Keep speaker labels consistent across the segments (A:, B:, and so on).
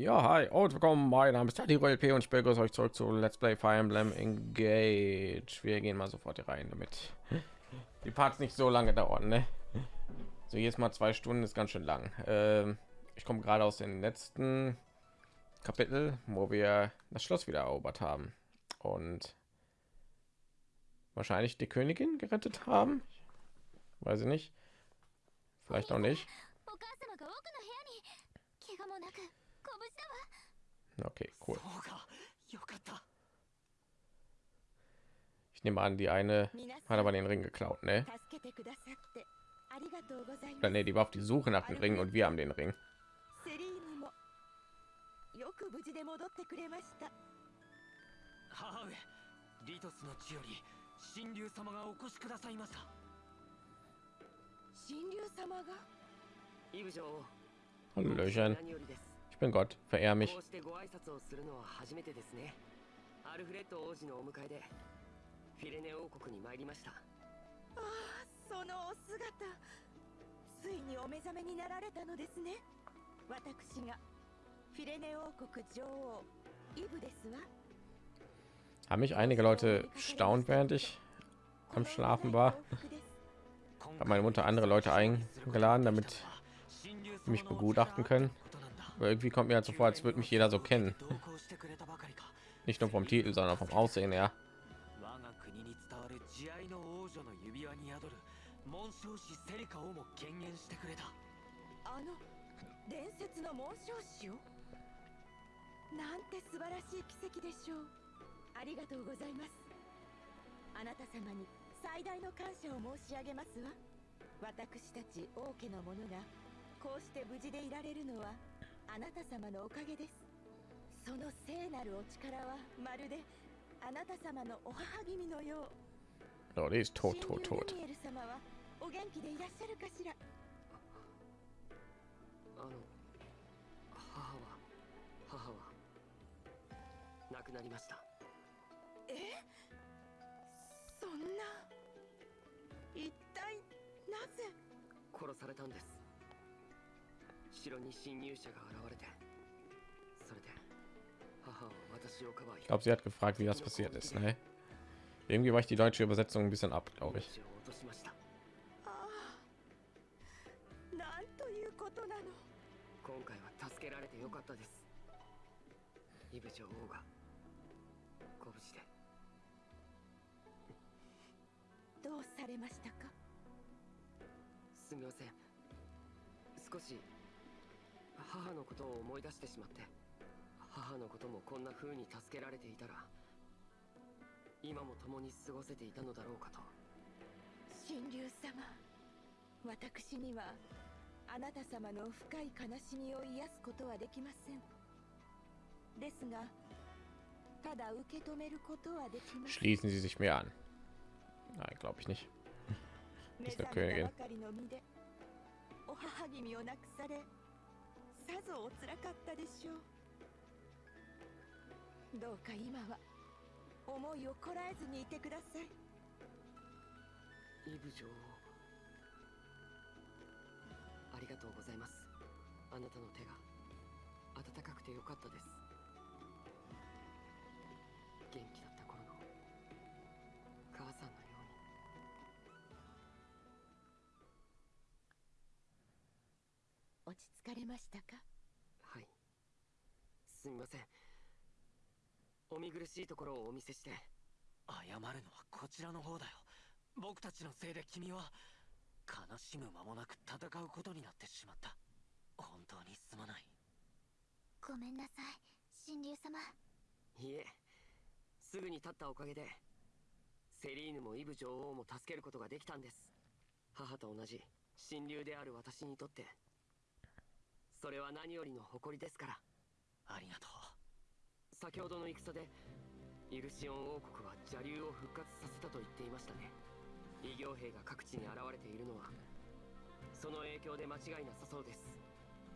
A: Ja, hi und willkommen. Mein Name ist Tati LP und ich begrüße euch zurück zu Let's Play Fire Emblem Engage. Wir gehen mal sofort hier rein, damit die Parts nicht so lange dauern. Ne? So jetzt mal zwei Stunden ist ganz schön lang. Ähm, ich komme gerade aus dem letzten Kapitel, wo wir das Schloss wieder erobert haben und wahrscheinlich die Königin gerettet haben. Weiß ich nicht. Vielleicht auch nicht. Okay, cool. Ich nehme an, die eine hat aber den Ring geklaut, ne? Oder ne, die war auf die Suche nach dem Ring und wir haben den Ring. Hallöchen bin Gott, verehr mich. Haben mich einige Leute staunt, während ich am Schlafen war. Hat meine Mutter andere Leute eingeladen, damit mich begutachten können. Irgendwie kommt mir halt so vor, als würde mich jeder so kennen. Nicht nur vom Titel, sondern vom Aussehen her.
B: なんて素晴らしい奇跡でしょうありがとうございますあなた様に最大の感謝を申し上げますわ私たち王家の者がこうして無事でいられるのはあなた様のおかげです。その聖なるお力はまるであなた様のお母君のよう。
A: Oh, ist tot, tot, tot.
B: お元気でいらっしゃるかしら？あの母は母は亡くなりました。え？そんな？一体なぜ？殺されたんです
A: Ich glaube, sie hat gefragt, wie das passiert ist. Ne? Irgendwie war ich die deutsche Übersetzung ein bisschen ab, glaube ich.
B: 今回は助けられてよかったですイブ女王がご無事でどうされましたかすみません少し母のことを思い出してしまって母のこともこんな風に助けられていたら今も共に過ごせていたのだろうかと神竜様私にはあなた様の深い悲しみを癒すことはできませんですが
A: Schließen Sie sich mir an. Nein, glaube ich nicht. Ist der Königin.
B: さぞおつらかったでしょう。
A: どうか今は思いをこらえずにいてください。イブ女王ありがとうございます。あなたの手が温かくてよかったです。落ち着かれましたか？はい。すみません。お見苦しいところをお見せして。謝るのはこちらの方だよ。僕たちのせいで君は悲しむ間もなく戦うことになってしまった。本当にすまない。ごめんなさい神竜様。いえ。すぐに立ったおかげでセリーヌもイブ女王も助けることができたんです。母と同じ親友である私にとってそれは何よりの誇りですから。ありがとう。先ほどの戦でイルシオン王国は邪竜を復活させたと言っていましたね。異形兵が各地に現れているのはその影響で間違いなさそうです。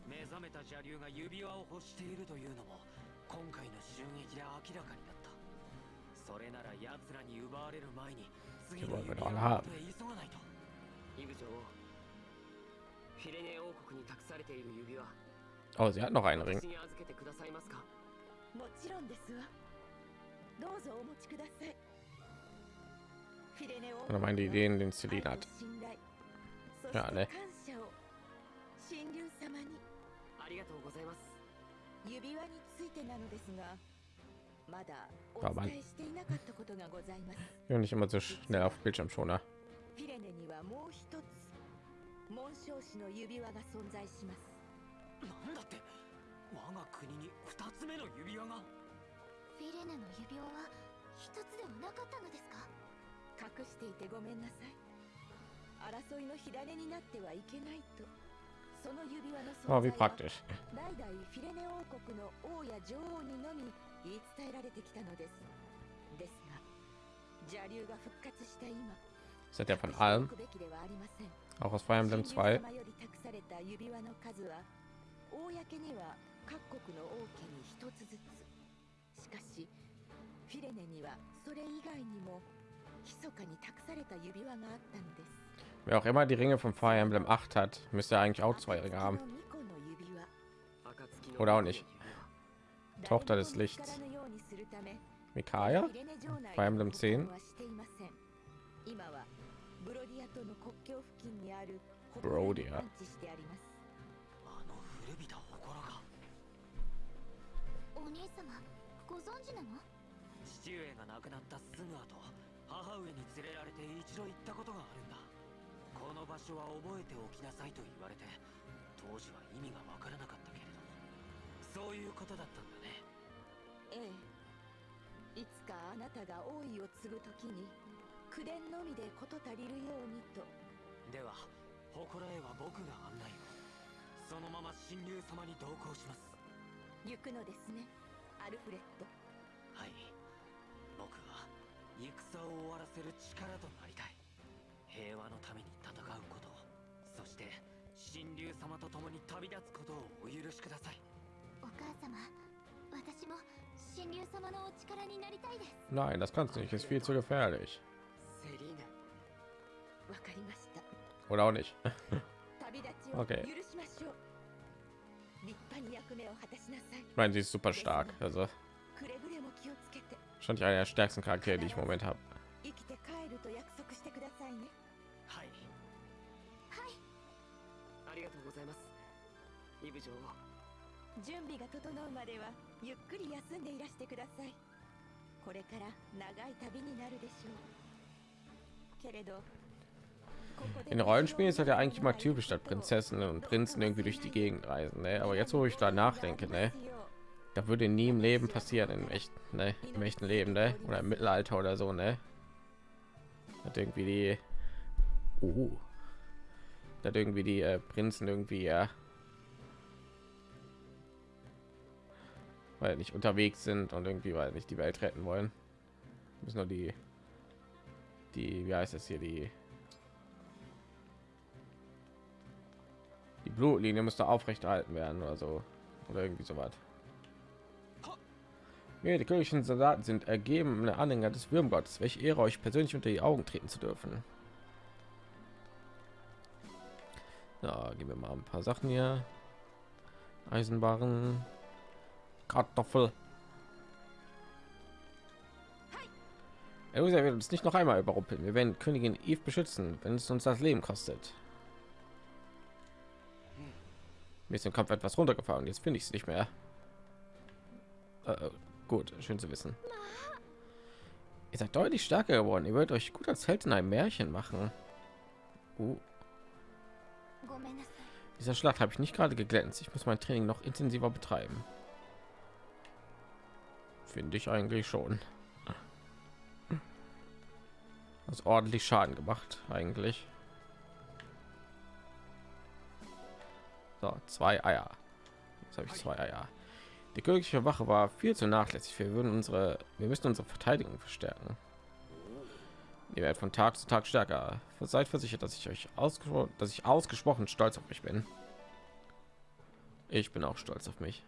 A: 目覚めた邪竜が指輪を欲しているというのも今回の襲撃で明らかになった。それなら奴らに奪われる前に次の指輪を急がないと。イブ女王
C: Oh, sie hat noch einen Ring.
B: もちろんですわどうぞお持ちくださいフィレネオ
C: Oder meine Ideen, den Celine hat. Ja, ne.
B: 感謝を神竜様にありがとうございます指輪についてなのですがまだお伝えしていなかったことがございます
C: Ja, nicht immer so schnell auf Bildschirmschoner.
B: フィレネにはもう一つ紋章師の指輪が存在します。
A: なんだって我が国に二つ目の指輪が。
D: フィレネの指輪は一つではなかったのですか？
B: 隠していてごめんなさい。争いの火種になってはいけないと。その指輪の
C: Oh,
B: 存在は. 代々フィレネ王国の王や女王にのみ言い伝えられてきたのです。ですが邪竜が復活した今
C: Das hat ja von allem. Auch aus Fire Emblem 2. Wer auch immer die Ringe von Fire Emblem 8 hat, müsste eigentlich auch zwei Ringe haben. Oder auch nicht. Tochter des Lichts. Mikaya? Fire Emblem 10.
B: の国境付近にある
C: ブロディア
B: 安置してあります。
A: あの古びた祠が。
D: お兄様ご存知なの？
A: 父上が亡くなったすぐ後母上に連れられて一度行ったことがあるんだ。この場所は覚えておきなさいと言われて当時は意味がわからなかったけれどそういうことだったんだね。
B: ええ。いつかあなたが王位を継ぐときに口伝のみで事足りるようにと。
A: では祠へは僕が案内を。そのまま神竜様に同行します。
B: 行くのですねアルフレッド。
A: はい。僕は戦を終わらせる力となりたい。平和のために戦うこと。そして神竜様と共に旅立つことをお許しください。
D: お母様私も神竜様のお力になりたいです。
C: Nein, das kannst du nicht. Ist viel zu gefährlich. Oder auch nicht. okay. Ich meine, sie ist super stark. Also. Schon einer der stärksten Charaktere, die ich im Moment habe. In Rollenspielen ist das ja eigentlich immer typisch, dass Prinzessinnen und Prinzen irgendwie durch die Gegend reisen. Ne? Aber jetzt, wo ich da nachdenke, ne? da würde nie im Leben passieren, im echten, ne? im echten Leben, ne? oder im Mittelalter oder so, ne? Hat irgendwie die, uh, hat irgendwie die äh, Prinzen irgendwie ja, weil nicht unterwegs sind und irgendwie weil nicht die Welt retten wollen, müssen nur die, die, wie heißt das hier, die Blutlinie müsste aufrechterhalten werden oder so oder irgendwie so was. Ja, die königlichen Soldaten sind ergebene Anhänger des Würmgottes. Welche Ehre, euch persönlich unter die Augen treten zu dürfen. Ja, geben wir mal ein paar Sachen hier. Eisenbarren, Kartoffel. Eloisa wird uns nicht noch einmal überrumpeln. Wir werden Königin Eve beschützen, wenn es uns das Leben kostet. Mir ist im Kampf etwas runtergefahren. Jetzt finde ich es nicht mehr. Äh, äh, gut, schön zu wissen. Ihr seid deutlich stärker geworden. Ihr wollt euch gut als Held in einem Märchen machen. Uh. Dieser Schlacht habe ich nicht gerade geglänzt. Ich muss mein Training noch intensiver betreiben. Finde ich eigentlich schon. Das ordentlich Schaden gemacht, eigentlich. So, zwei Eier. Jetzt habe ich zwei Eier. Die königliche Wache war viel zu nachlässig. Wir würden unsere, wir müssen unsere Verteidigung verstärken. Ihr werdet von Tag zu Tag stärker. Seid versichert, dass ich euch ausgesprochen, dass ich ausgesprochen stolz auf mich bin. Ich bin auch stolz auf mich.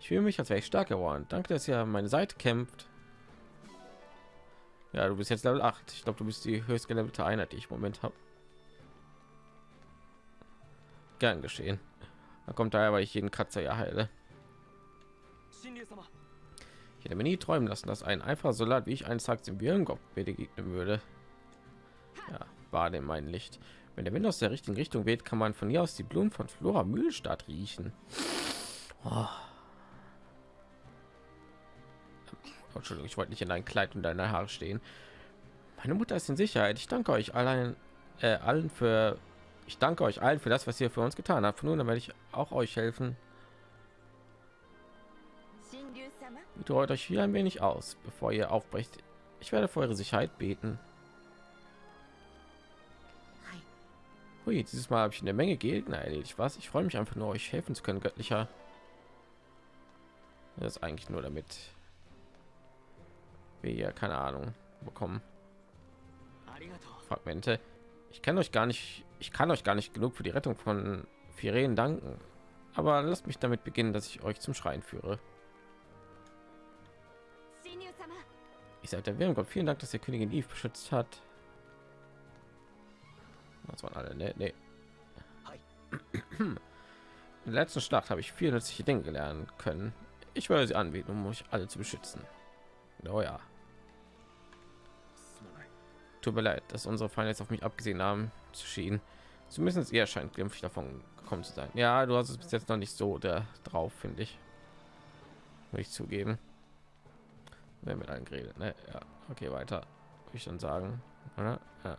C: Ich fühle mich, als wäre ich stark geworden. Danke, dass ihr meine Seite kämpft. Ja, du bist jetzt Level 8. Ich glaube, du bist die höchst gelevelte Einheit, die ich im Moment habe. Gern geschehen. Da kommt daher, weil ich jeden Kratzer ja heile. Ich hätte mir nie träumen lassen, dass ein einfacher Soldat wie ich eines Tages im Birngott begegnen würde. Ja, war dem mein Licht. Wenn der Wind aus der richtigen Richtung weht, kann man von hier aus die Blumen von Flora Mühlstadt riechen. Oh. Entschuldigung, ich wollte nicht in dein Kleid und deine Haare stehen. Meine Mutter ist in Sicherheit. Ich danke euch allein, äh, allen für. Ich danke euch allen für das, was ihr für uns getan habt. Von nun werde ich auch euch helfen. Betreut euch hier ein wenig aus, bevor ihr aufbrecht. Ich werde für eure Sicherheit beten. Hui, dieses Mal habe ich eine Menge Gegner erledigt. Was? Ich freue mich einfach nur, euch helfen zu können, göttlicher. Das ist eigentlich nur damit wir hier keine Ahnung bekommen. Fragmente. Ich kann euch gar nicht, ich kann euch gar nicht genug für die Rettung von Firen danken. Aber lasst mich damit beginnen, dass ich euch zum Schreien führe. Ich sagte, wir Gott, vielen Dank, dass der Königin Eve beschützt hat. Das waren alle, ne, ne. In der letzten Schlacht habe ich viele nützliche Dinge gelernt können. Ich werde sie anbieten, um euch alle zu beschützen. Oh ja. Tut mir leid, dass unsere Feinde jetzt auf mich abgesehen haben zu schienen. Zumindest ihr scheint glimpflich davon gekommen zu sein. Ja, du hast es bis jetzt noch nicht so der drauf, finde ich. Will ich zugeben. Wer mit allen geredet, ne? Ja, okay, weiter. Würde ich dann sagen, oder? Ja.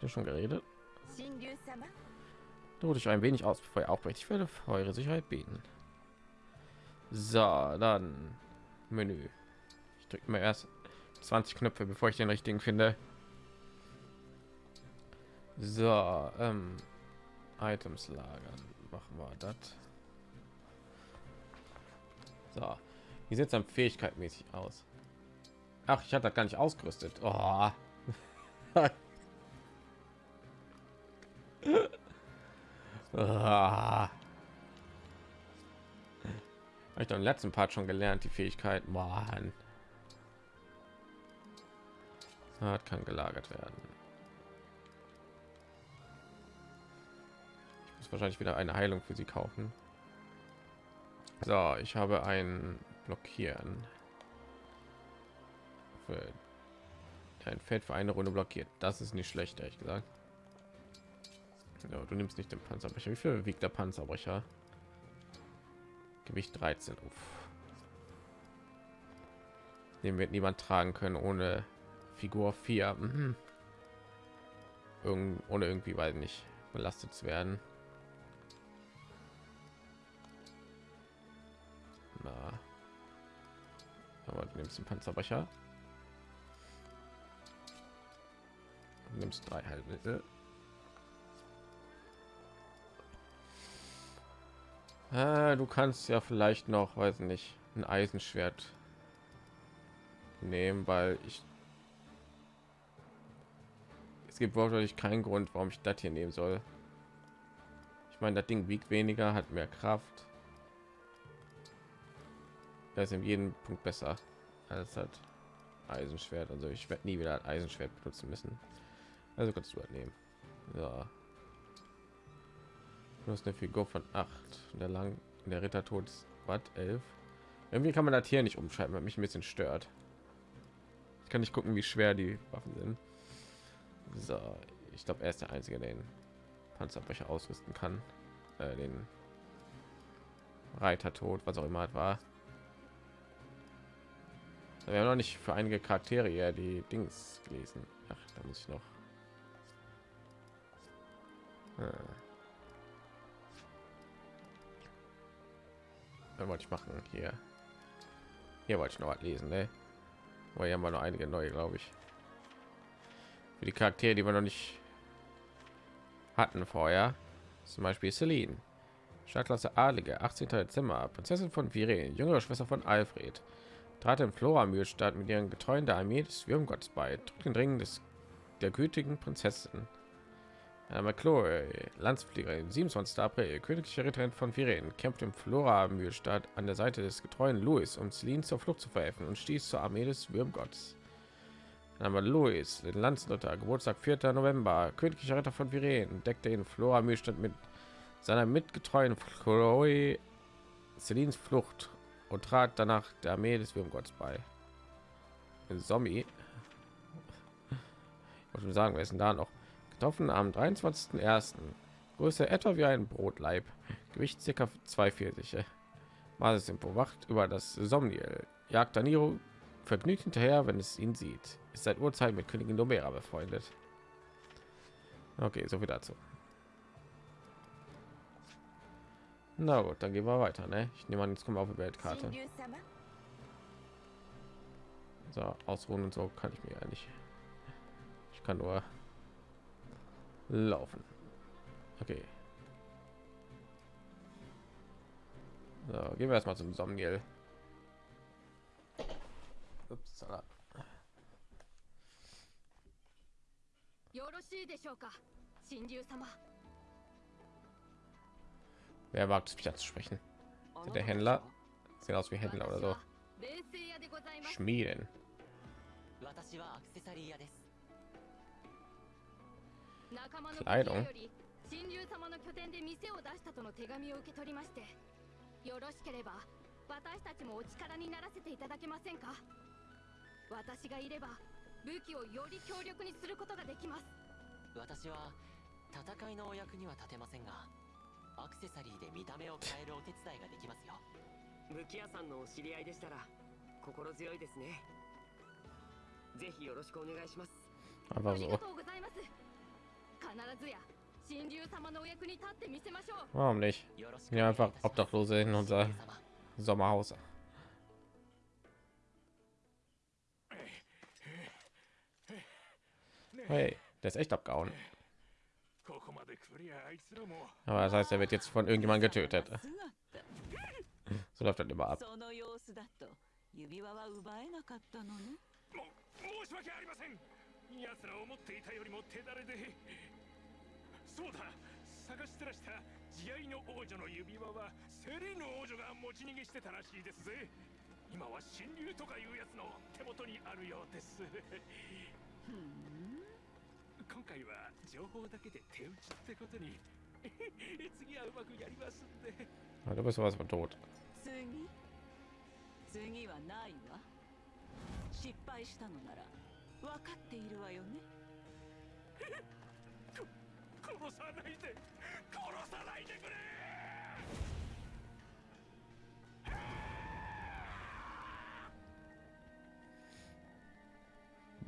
C: Du schon geredet? Du dich ein wenig aus, bevor ihr aufbrecht. Ich werde für eure Sicherheit beten. So, dann Menü. Ich drücke mir erst 20 Knöpfe, bevor ich den richtigen finde. So, ähm, Items lagern. Machen wir das. So, wie sieht es dann fähigkeitmäßig aus? Ach, ich hatte das gar nicht ausgerüstet. Oh. ah. Habe im letzten Part schon gelernt, die Fähigkeit. Mann. Hat kann gelagert werden. Ich muss wahrscheinlich wieder eine Heilung für sie kaufen. So, ich habe ein Blockieren. Für ein Feld für eine Runde blockiert. Das ist nicht schlecht, ehrlich gesagt. Ja, du nimmst nicht den Panzerbrecher. Wie viel wiegt der Panzerbrecher? Gewicht 13. Uff. Den wird niemand tragen können ohne Figur 4. Mhm. Irgend, ohne irgendwie, weil nicht belastet zu werden. Na. Aber du nimmst den Panzerbrecher. Du nimmst drei halbe. Äh, du kannst ja vielleicht noch, weiß nicht, ein Eisenschwert nehmen, weil ich gibt wirklich keinen Grund, warum ich das hier nehmen soll. Ich meine, das Ding wiegt weniger, hat mehr Kraft. Das ist in jedem Punkt besser als hat Eisenschwert. Also ich werde nie wieder ein Eisenschwert benutzen müssen. Also kannst du halt nehmen. Ja. Du hast eine Figur von 8. Der lang der Ritter tot ist Watt 11. Irgendwie kann man das hier nicht umschalten, weil mich ein bisschen stört. Ich kann nicht gucken, wie schwer die Waffen sind. So, ich glaube, er ist der einzige, den Panzerbrecher ausrüsten kann. Äh, den Reiter tot, was auch immer war. Wir haben noch nicht für einige Charaktere die Dings gelesen. Ach, da muss ich noch. Hm. wollte ich machen hier hier wollte ich noch was lesen ne? weil haben wir noch einige neue glaube ich für die charaktere die wir noch nicht hatten vorher zum beispiel Celine Startklasse Adlige 18. Dezember Prinzessin von Viren jüngere Schwester von Alfred trat im Flora Mühlstadt mit ihren Getreuen der Armee des Würmgotts bei den Ringen des der gütigen Prinzessin McCloy, Landspfleger, 27. April, königliche Ritterin von Viren, kämpft im Flora Mühlstadt an der Seite des getreuen Louis, um Celine zur Flucht zu verhelfen und stieß zur Armee des Würmgotts. Name Louis, den Landsritter, Geburtstag 4. November, königlicher Ritter von Viren, deckte in Flora Mühlstadt mit seiner mitgetreuen Chloe Celines Flucht und trat danach der Armee des Würmgotts bei. Zombie. Ich würde sagen, wir sind da noch getroffen am 23.01. Größe etwa wie ein Brotleib, Gewicht circa 240. Basis Info wacht über das Somniel. Jagt Daniro vergnügt hinterher, wenn es ihn sieht. Ist seit Urteil mit Königin Domera befreundet. Okay, so viel dazu. Na gut, dann gehen wir weiter. Ne? Ich nehme an, jetzt kommen wir auf die Weltkarte. So, ausruhen und so kann ich mir ja nicht. Ich kann nur laufen. Okay. So, gehen wir erstmal zum Somniel. Upsala.
E: よろしいでしょうか？神竜様
C: Wer wagt es mich anzusprechen? Der Händler? Sehen aus wie Händler oder so. Schmieden.
F: 私はアクセサリー屋です
E: 仲間の
C: Kleidung
E: 神竜様の拠点で店を出したとの手紙を受け取りましてよろしければ私たちもお力にならせていただけませんか？私がいれば武器をより強力にすることができます。
F: 私は戦いのお役には立てませんがアクセサリーで見た目を変えるお手伝いができますよ。武器屋さんのお知り合いでしたら心強いですね。ぜひよろしくお願いします。
E: あり.がとうございます。必ずや神竜様のお役に立ってみせましょう。
C: Warum nicht?
F: よろしく
C: Wir
F: お
C: nehmen
F: 願いい
C: einfach Obdachlose in unser Sommerhaus. Hey, der ist echt abgehauen. Aber das heißt, er wird jetzt von irgendjemand getötet. So läuft das immer ab.
G: Hm. 今回は情報だけで手打ちってことに 次はうまくやりますんで。
C: Ja, Du bist von tot.
H: 次？次はないわ。失敗したのなら分かっているわよね。
G: 殺さないで。殺さないでくれ。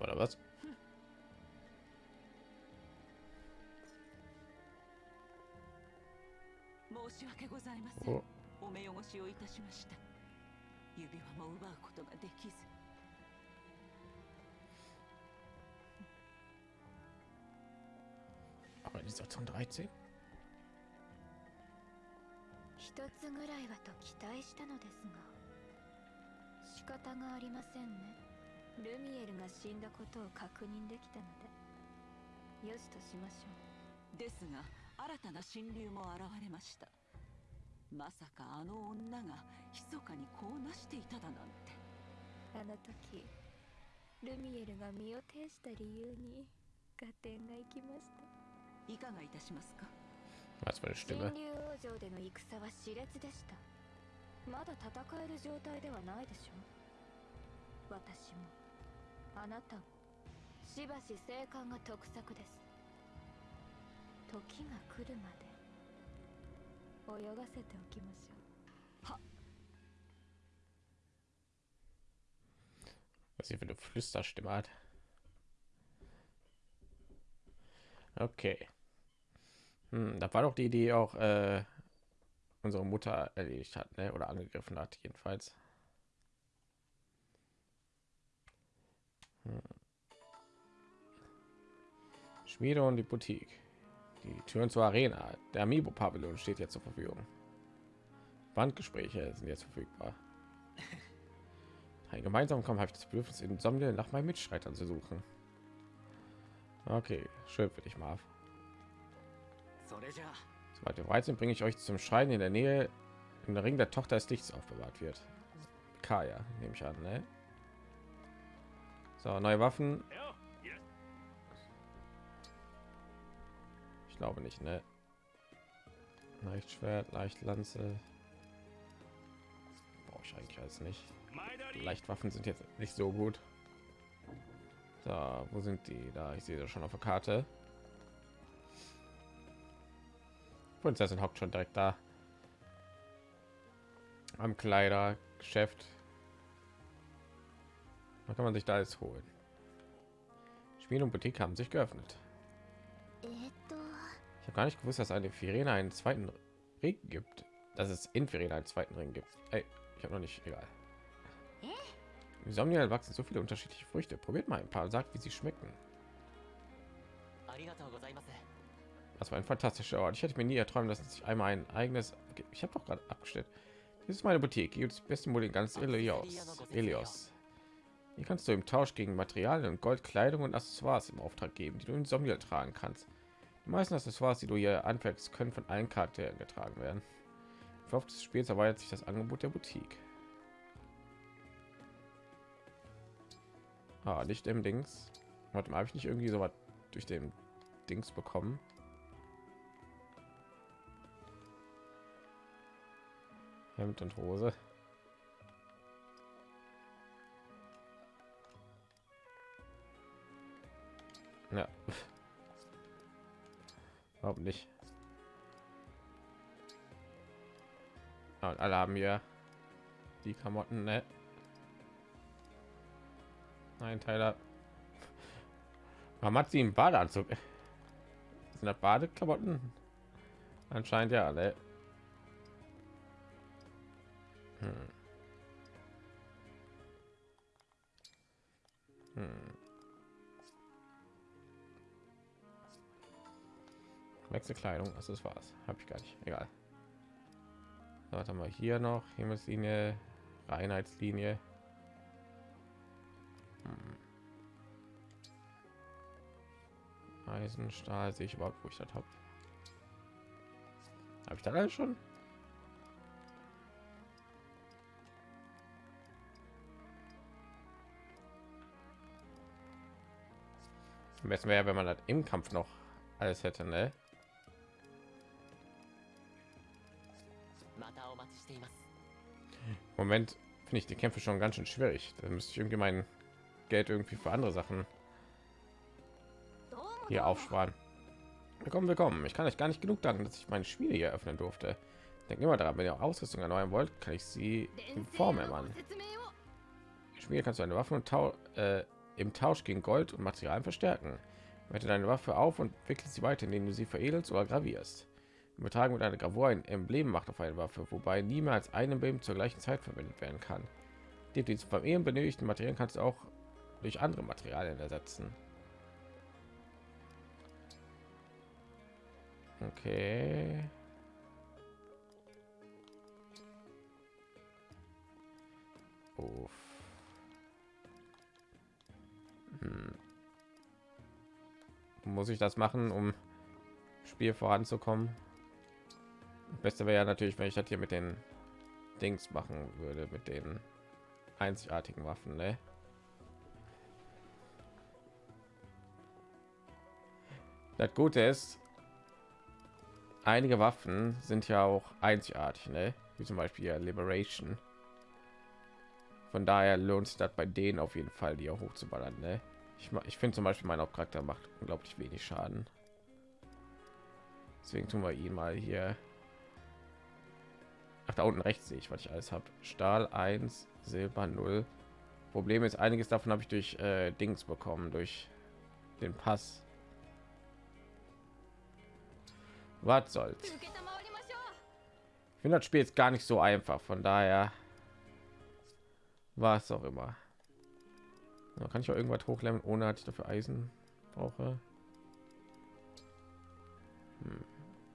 C: Oder was?
H: し訳ございません。
C: お
H: お目汚しをいたしました。指輪も奪うことができず。
C: Organisation 13?
I: 一つぐらいはと期待したのですが。仕方がありませんね。ルミエルが死んだことを確認できたので。よしとしましょ
H: ですが新たな神竜も現れましたまさかあの女が密かにこうなしていただなんて。
I: うあの時ルミエルが身を挺した理由に合点がいきました。
H: いかがいたしますか
C: ？Was für eine
I: 神
C: Stimme.
I: 竜王城での戦は熾烈でした。まだ戦える状態ではないでしょう。私もあなたもしばし生還が得策です。時が来るまで泳がせておきましょう
C: Was sie für eine Flüsterstimme hat. Okay. Hm, da war doch die, die auch äh, unsere Mutter erledigt hat, ne? Oder angegriffen hat, jedenfalls. Hm. Schmiede und die Boutique. Die Türen zur Arena. Der Amiibo-Pavillon steht jetzt zur Verfügung. Bandgespräche sind jetzt verfügbar. Ein gemeinsamen Kampf des ich Bedürfnis, in Sammle nach meinen Mitstreitern zu suchen. Okay, schön für dich, Marv. Sobald wir weit sind, bringe ich euch zum Schreien in der Nähe, im Ring der Tochter des Lichts aufbewahrt wird. Kaya, nehme ich an, ne? So, neue Waffen. Glaube nicht, ne? Leicht Schwert, leicht Lanze. Brauche ich eigentlich alles nicht. Leichtwaffen sind jetzt nicht so gut. Da, wo sind die? Da, ich sehe das schon auf der Karte. Prinzessin hockt schon direkt da. Am Kleidergeschäft. Da kann man sich da jetzt holen. Spiel und Boutique haben sich geöffnet. Ich habe gar nicht gewusst, dass eine Firene einen zweiten Ring gibt. Dass es in Firene einen zweiten Ring gibt. Ey, ich habe noch nicht. Egal. Im Somnial wachsen so viele unterschiedliche Früchte. Probiert mal ein paar und sagt, wie sie schmecken. Das war ein fantastischer Ort. Ich hätte mir nie erträumt, dass ich einmal ein eigenes. Ich habe doch gerade abgestellt. Das ist meine Boutique. Hier gibt es beste Mode in ganz Elios. Elios. Hier kannst du im Tausch gegen Materialien und Gold, Kleidung und Accessoires im Auftrag geben, die du in Somniel tragen kannst. Die meisten Accessoires, die du hier anfängst, können von allen Charakteren getragen werden. Im Verlauf des Spiels erweitert sich das Angebot der Boutique. Ah, nicht im Dings. Warte mal, habe ich nicht irgendwie so was durch den Dings bekommen? Hemd und Hose. Ja. Warum nicht? Ja, und alle haben ja die Klamotten, ne? Nein, Tyler. Warum hat sie einen Badeanzug? Sind das Badeklamotten? Anscheinend ja, ne? Hm. Hm. Wechselkleidung, das ist was. Habe ich gar nicht. Egal. Warte mal hier noch Himmelslinie, Reinheitslinie. Hm. Eisen, sehe ich überhaupt, wo ich das habe. Habe ich da alles schon? Am wäre, wenn man das im Kampf noch alles hätte, ne? Moment finde ich die Kämpfe schon ganz schön schwierig. Da müsste ich irgendwie mein Geld irgendwie für andere Sachen hier aufsparen. Willkommen, willkommen. Ich kann euch gar nicht genug danken, dass ich meine Spiele hier öffnen durfte. Denkt immer daran, wenn ihr Ausrüstung erneuern wollt, kann ich sie in Form ermannen. Spiel kannst du eine Waffe und Tau äh, im Tausch gegen Gold und Materialien verstärken. Wette deine Waffe auf und wickelt sie weiter, indem du sie veredelst oder gravierst. Übertragen mit einer Gravur ein Emblem macht auf eine Waffe, wobei niemals ein Emblem zur gleichen Zeit verwendet werden kann. Die, die zu vermehren benötigten Materialien kannst du auch durch andere Materialien ersetzen. Okay. Uff. Hm. Muss ich das machen, um Spiel voranzukommen? Beste wäre ja natürlich, wenn ich das hier mit den Dings machen würde, mit den einzigartigen Waffen, ne? Das Gute ist, einige Waffen sind ja auch einzigartig, ne? Wie zum Beispiel Liberation. Von daher lohnt sich das bei denen auf jeden Fall, die auch hochzuballern, ne? Ich, ich finde zum Beispiel mein Hauptcharakter macht unglaublich wenig Schaden. Deswegen tun wir ihn mal hier. Ach, da unten rechts sehe ich, was ich alles habe. Stahl 1, Silber 0. Problem ist, einiges davon habe ich durch äh, Dings bekommen, durch den Pass. Was soll's? Ich finde das Spiel jetzt gar nicht so einfach, von daher war es auch immer. Da kann ich auch irgendwas hochleveln, ohne dass ich dafür Eisen brauche. Hm.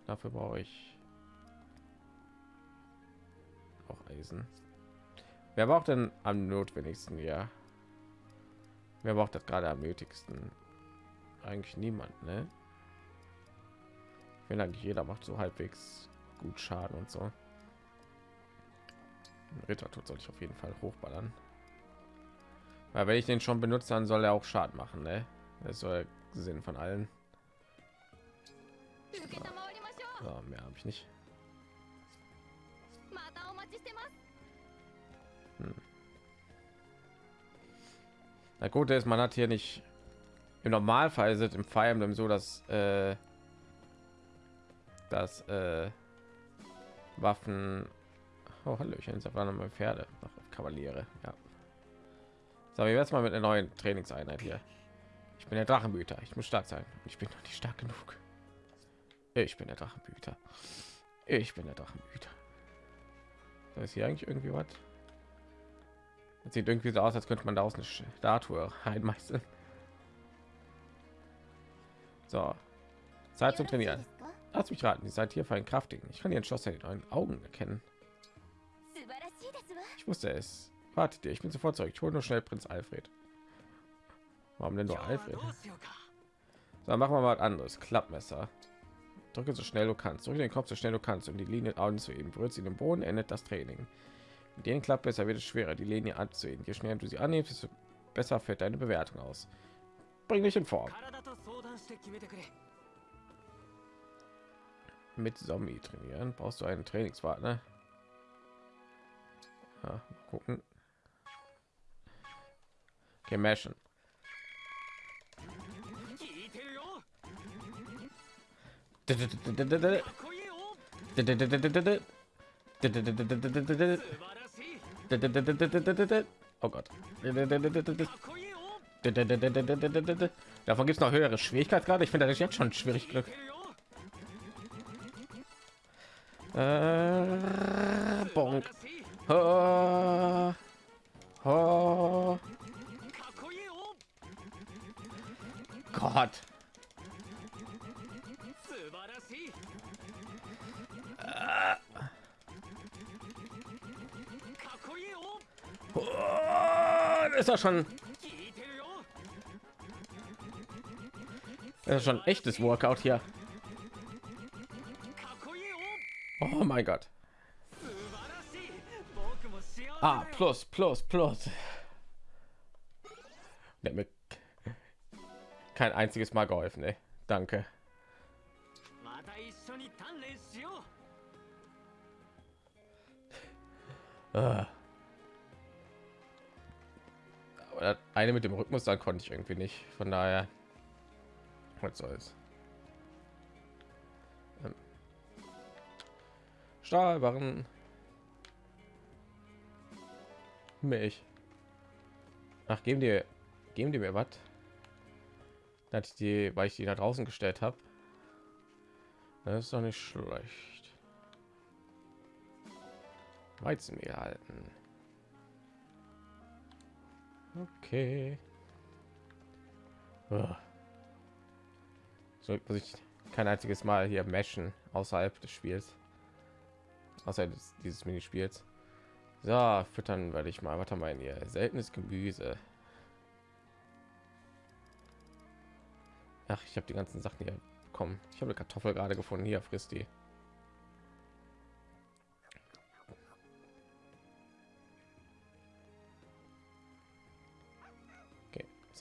C: Dafür brauche ich auch Eisen. Wer braucht denn am notwendigsten? Ja. Wer braucht das gerade am nötigsten? Eigentlich niemand, ne? Wenn eigentlich jeder macht so halbwegs gut Schaden und so. Ritter tut soll ich auf jeden Fall hochballern. Weil wenn ich den schon benutze, dann soll er auch Schaden machen, ne? Das ist Sinn von allen. So, mehr habe ich nicht. Na gut, ist man hat hier nicht im Normalfall sind im Fire Emblem so, dass äh, dass äh, Waffen oh, Hallöchen, ist einfach nochmal Pferde, Ach, Kavaliere, ja. So, wir jetzt mal mit einer neuen Trainingseinheit hier. Ich bin der Drachenbüter, ich muss stark sein. Ich bin noch nicht stark genug. Ich bin der Drachenbüter. Ich bin der Drachenbüter. Da ist hier eigentlich irgendwie was. Das sieht irgendwie so aus, als könnte man da aus eine Statue reinmeißeln. So, Zeit zum Trainieren. Lass mich raten, die seid hier für ein Kraftigen. Ich kann ihren Schloss in euren Augen erkennen. Ich wusste es. Wartet ihr, ich bin sofort zurück. Ich hole nur schnell Prinz Alfred. Warum denn nur Alfred? So, machen wir mal was anderes. Klappmesser. Drücke so schnell du kannst. Drücke den Kopf so schnell du kannst, um die Linie anzuheben. Berührt sie den Boden, endet das Training. Mit den Klappmesser wird es schwerer, die Linie anzuheben. Je schneller du sie annimmst, desto besser fällt deine Bewertung aus. Bring dich in Form. Mit Zombie trainieren. Brauchst du einen Trainingspartner? Ja, mal gucken. Okay, Oh Gott. Davon gibt es noch höhere Schwierigkeitsgrade. Ich finde das jetzt schon schwierig Glück. Äh. Gott. Ist das schon das ist schon echtes Workout hier. Oh mein Gott. Ah, plus, plus, plus. Der mir kein einziges Mal geholfen, ey. Danke. Ah. Das eine mit dem Rhythmus, dann konnte ich irgendwie nicht. Von daher, was soll's. Ähm. Stahlbarren. Milch. Ach, geben dir, geben die mir was? Hatte ich die, weil ich die da draußen gestellt habe. Das ist doch nicht schlecht. Weizenmehl halten. Okay. Oh. So muss ich kein einziges Mal hier meschen außerhalb des Spiels. Außerhalb des, dieses Minispiels. So, füttern werde ich mal. Was haben wir hier? Seltenes Gemüse. Ach, ich habe die ganzen Sachen hier bekommen. Ich habe eine Kartoffel gerade gefunden. Hier frisst die.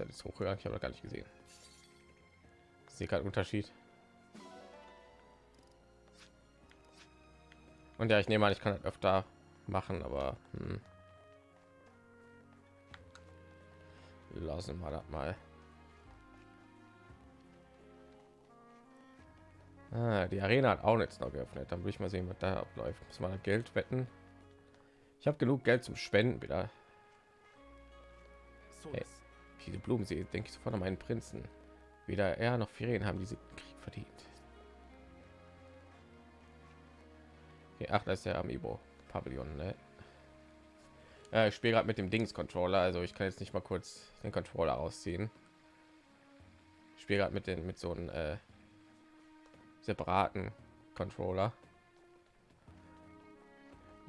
C: Okay, ist hochgegangen. Ich habe gar nicht gesehen. Ich sehe keinen Unterschied. Und ja, ich nehme an, ich kann das öfter machen, aber hm. lassen wir das mal. Ah, die Arena hat auch jetzt noch geöffnet. Dann will ich mal sehen, was da abläuft. Muss man Geld wetten. Ich habe genug Geld zum Spenden wieder. Hey, viele Blumen sehe, denke ich sofort an meinen Prinzen. Weder er noch Ferien haben diese Krieg verdient. Okay, ach, das ist der Amiibo Pavillon. Ne? Ja, ich spiele gerade mit dem Dings Controller, also ich kann jetzt nicht mal kurz den Controller ausziehen. Ich spiele gerade mit den mit so einem äh, separaten Controller.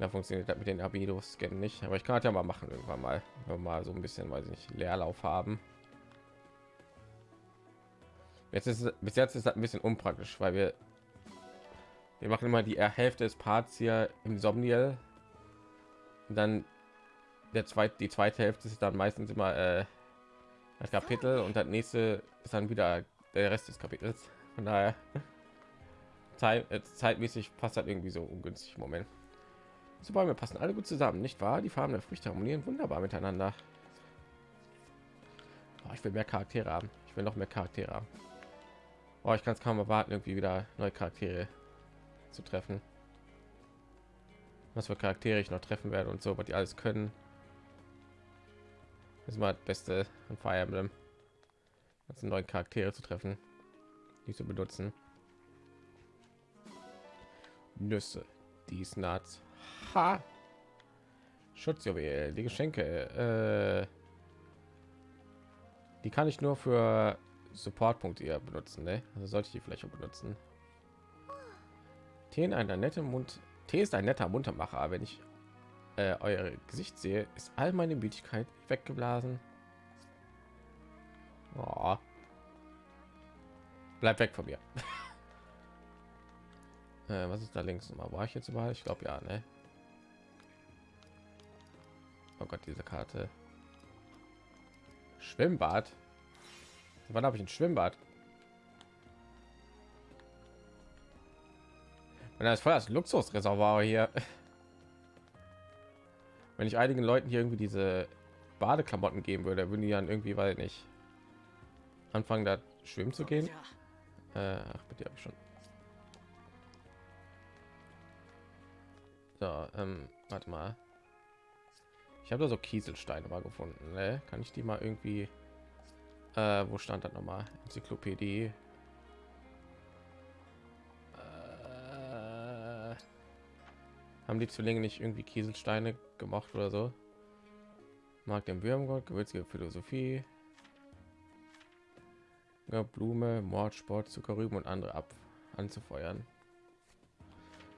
C: Da funktioniert das mit den Abido Scan nicht, aber ich kann das ja mal machen irgendwann mal, wenn mal so ein bisschen, weiß ich nicht, Leerlauf haben. Jetzt ist bis jetzt ist das ein bisschen unpraktisch, weil wir wir machen immer die Hälfte des Parts hier im Somniel. Dann der zweite, die zweite Hälfte ist dann meistens immer äh, das Kapitel und das nächste ist dann wieder der Rest des Kapitels. Von daher Zeit, äh, zeitmäßig passt das irgendwie so ungünstig Moment. So Bäume passen alle gut zusammen, nicht wahr? Die Farben der Früchte harmonieren wunderbar miteinander. Oh, ich will mehr Charaktere haben. Ich will noch mehr Charaktere haben. Oh, ich kann es kaum erwarten, irgendwie wieder neue Charaktere zu treffen. Was für Charaktere ich noch treffen werde und so, was die alles können. Das ist mal das Beste an Fire Emblem. Also neue Charaktere zu treffen, die zu benutzen. Nüsse, dies Nuts. Ha! Schutzjuwel, die Geschenke. Äh, die kann ich nur für Supportpunkte benutzen, ne? Also sollte ich die vielleicht auch benutzen. Tee einer nette Mund. Tee ist ein netter Muntermacher. Wenn ich äh, euer Gesicht sehe, ist all meine Müdigkeit weggeblasen. Oh. Bleib weg von mir. äh, was ist da links? War ich jetzt überall? Ich glaube ja, ne? Oh Gott, diese Karte. Schwimmbad. Wann habe ich ein Schwimmbad? Und das ist voll das Luxusreservoir hier. Wenn ich einigen Leuten hier irgendwie diese Badeklamotten geben würde, würden die dann irgendwie, weil nicht anfangen, da schwimmen zu gehen. Äh, ach, bitte habe ich schon. So, ähm, warte mal. Ich habe da so Kieselsteine mal gefunden. Ne? Kann ich die mal irgendwie? Äh, wo stand das nochmal? Enzyklopädie. Äh, haben die Zwillinge nicht irgendwie Kieselsteine gemacht oder so? Mag den Würmgott, gewürzige Philosophie. Ja, Blume, Mordsport, Zuckerrüben und andere ab anzufeuern.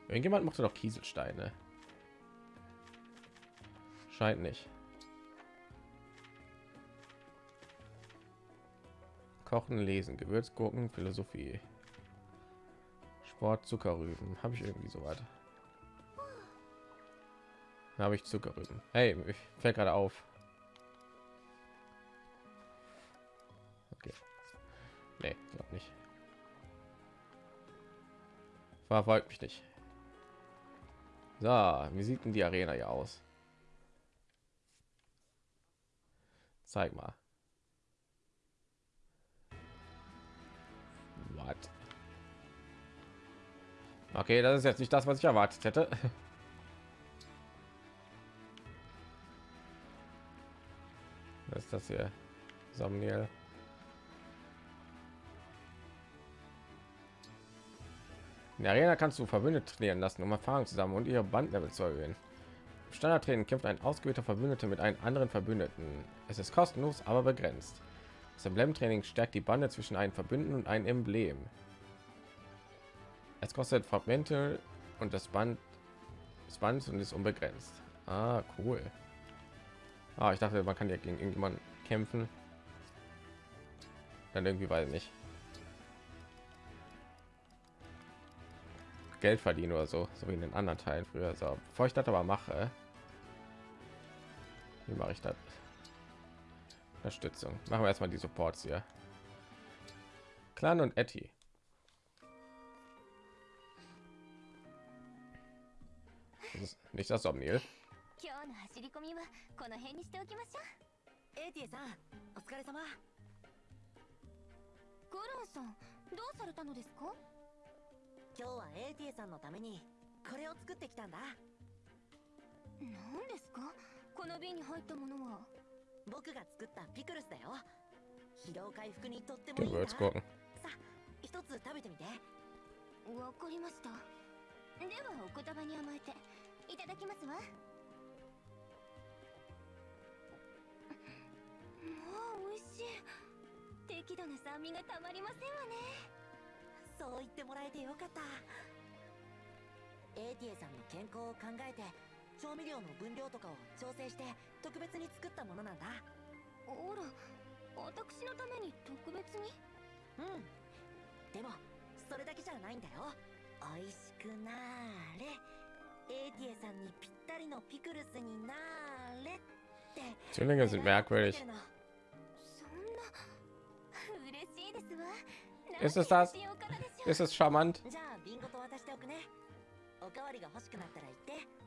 C: Irgendjemand macht doch Kieselsteine. Scheint nicht. Kochen, Lesen, Gewürzgurken, Philosophie. Sport, Zuckerrüben. Habe ich irgendwie so weit? Habe ich Zuckerrüben. Hey, ich fällt gerade auf. Okay. Nee, glaube nicht. Verfolgt mich nicht. So, wie sieht denn die Arena ja aus? Zeig mal. What? Okay, das ist jetzt nicht das, was ich erwartet hätte. Was ist das hier? Somniel. In der Arena kannst du Verbündete trainieren lassen, um Erfahrung zusammen und ihre Bandlevel zu erhöhen. Standardtraining kämpft ein ausgewählter Verbündete mit einem anderen Verbündeten. Es ist kostenlos, aber begrenzt. Das Emblem-Training stärkt die Bande zwischen einem Verbündeten und einem Emblem. Es kostet Fragmente und das Band des Bands und ist unbegrenzt. Ah, cool. Ah, ich dachte, man kann ja gegen irgendjemanden kämpfen. Dann irgendwie weiß ich nicht. Geld verdienen oder so, so wie in den anderen Teilen früher. So, bevor ich das aber mache, wie mache ich das? Unterstützung. Machen wir erstmal die Supports hier. Clan und Etty. Das ist nicht das Omnil.
D: 今日の走り込みはこの辺にしておきましょう
J: エイティエさんお疲れ様
D: ゴロンさんどうされたのですか
J: 今日はエイティエさんのためにこれを作ってきたんだ
D: 何ですか この瓶に入ったものは？
J: 僕が作ったピクルスだよ。疲労回復にとってもいいな.さあ一つ食べてみて。
D: わかりました。ではお言葉に甘えていただきますわ。もう美味しい。適度な酸味がたまりませんわね。
J: そう言ってもらえてよかった。エイティエさんの健康を考えて調味料の分量とかを調整して特別に作ったものなんだ。
D: ほら私のために特別に？
J: うん。でもそれだけじゃないんだよ。美味しくなーれ。エイティエさんにぴったりのピクルスになーれって。
C: Zwillinge sind merkwürdig.
D: そんな嬉しいですわ。
C: Ist es das? Ist es charmant?
J: じゃあ瓶ごと渡しておくね。おかわりが欲しくなったら言って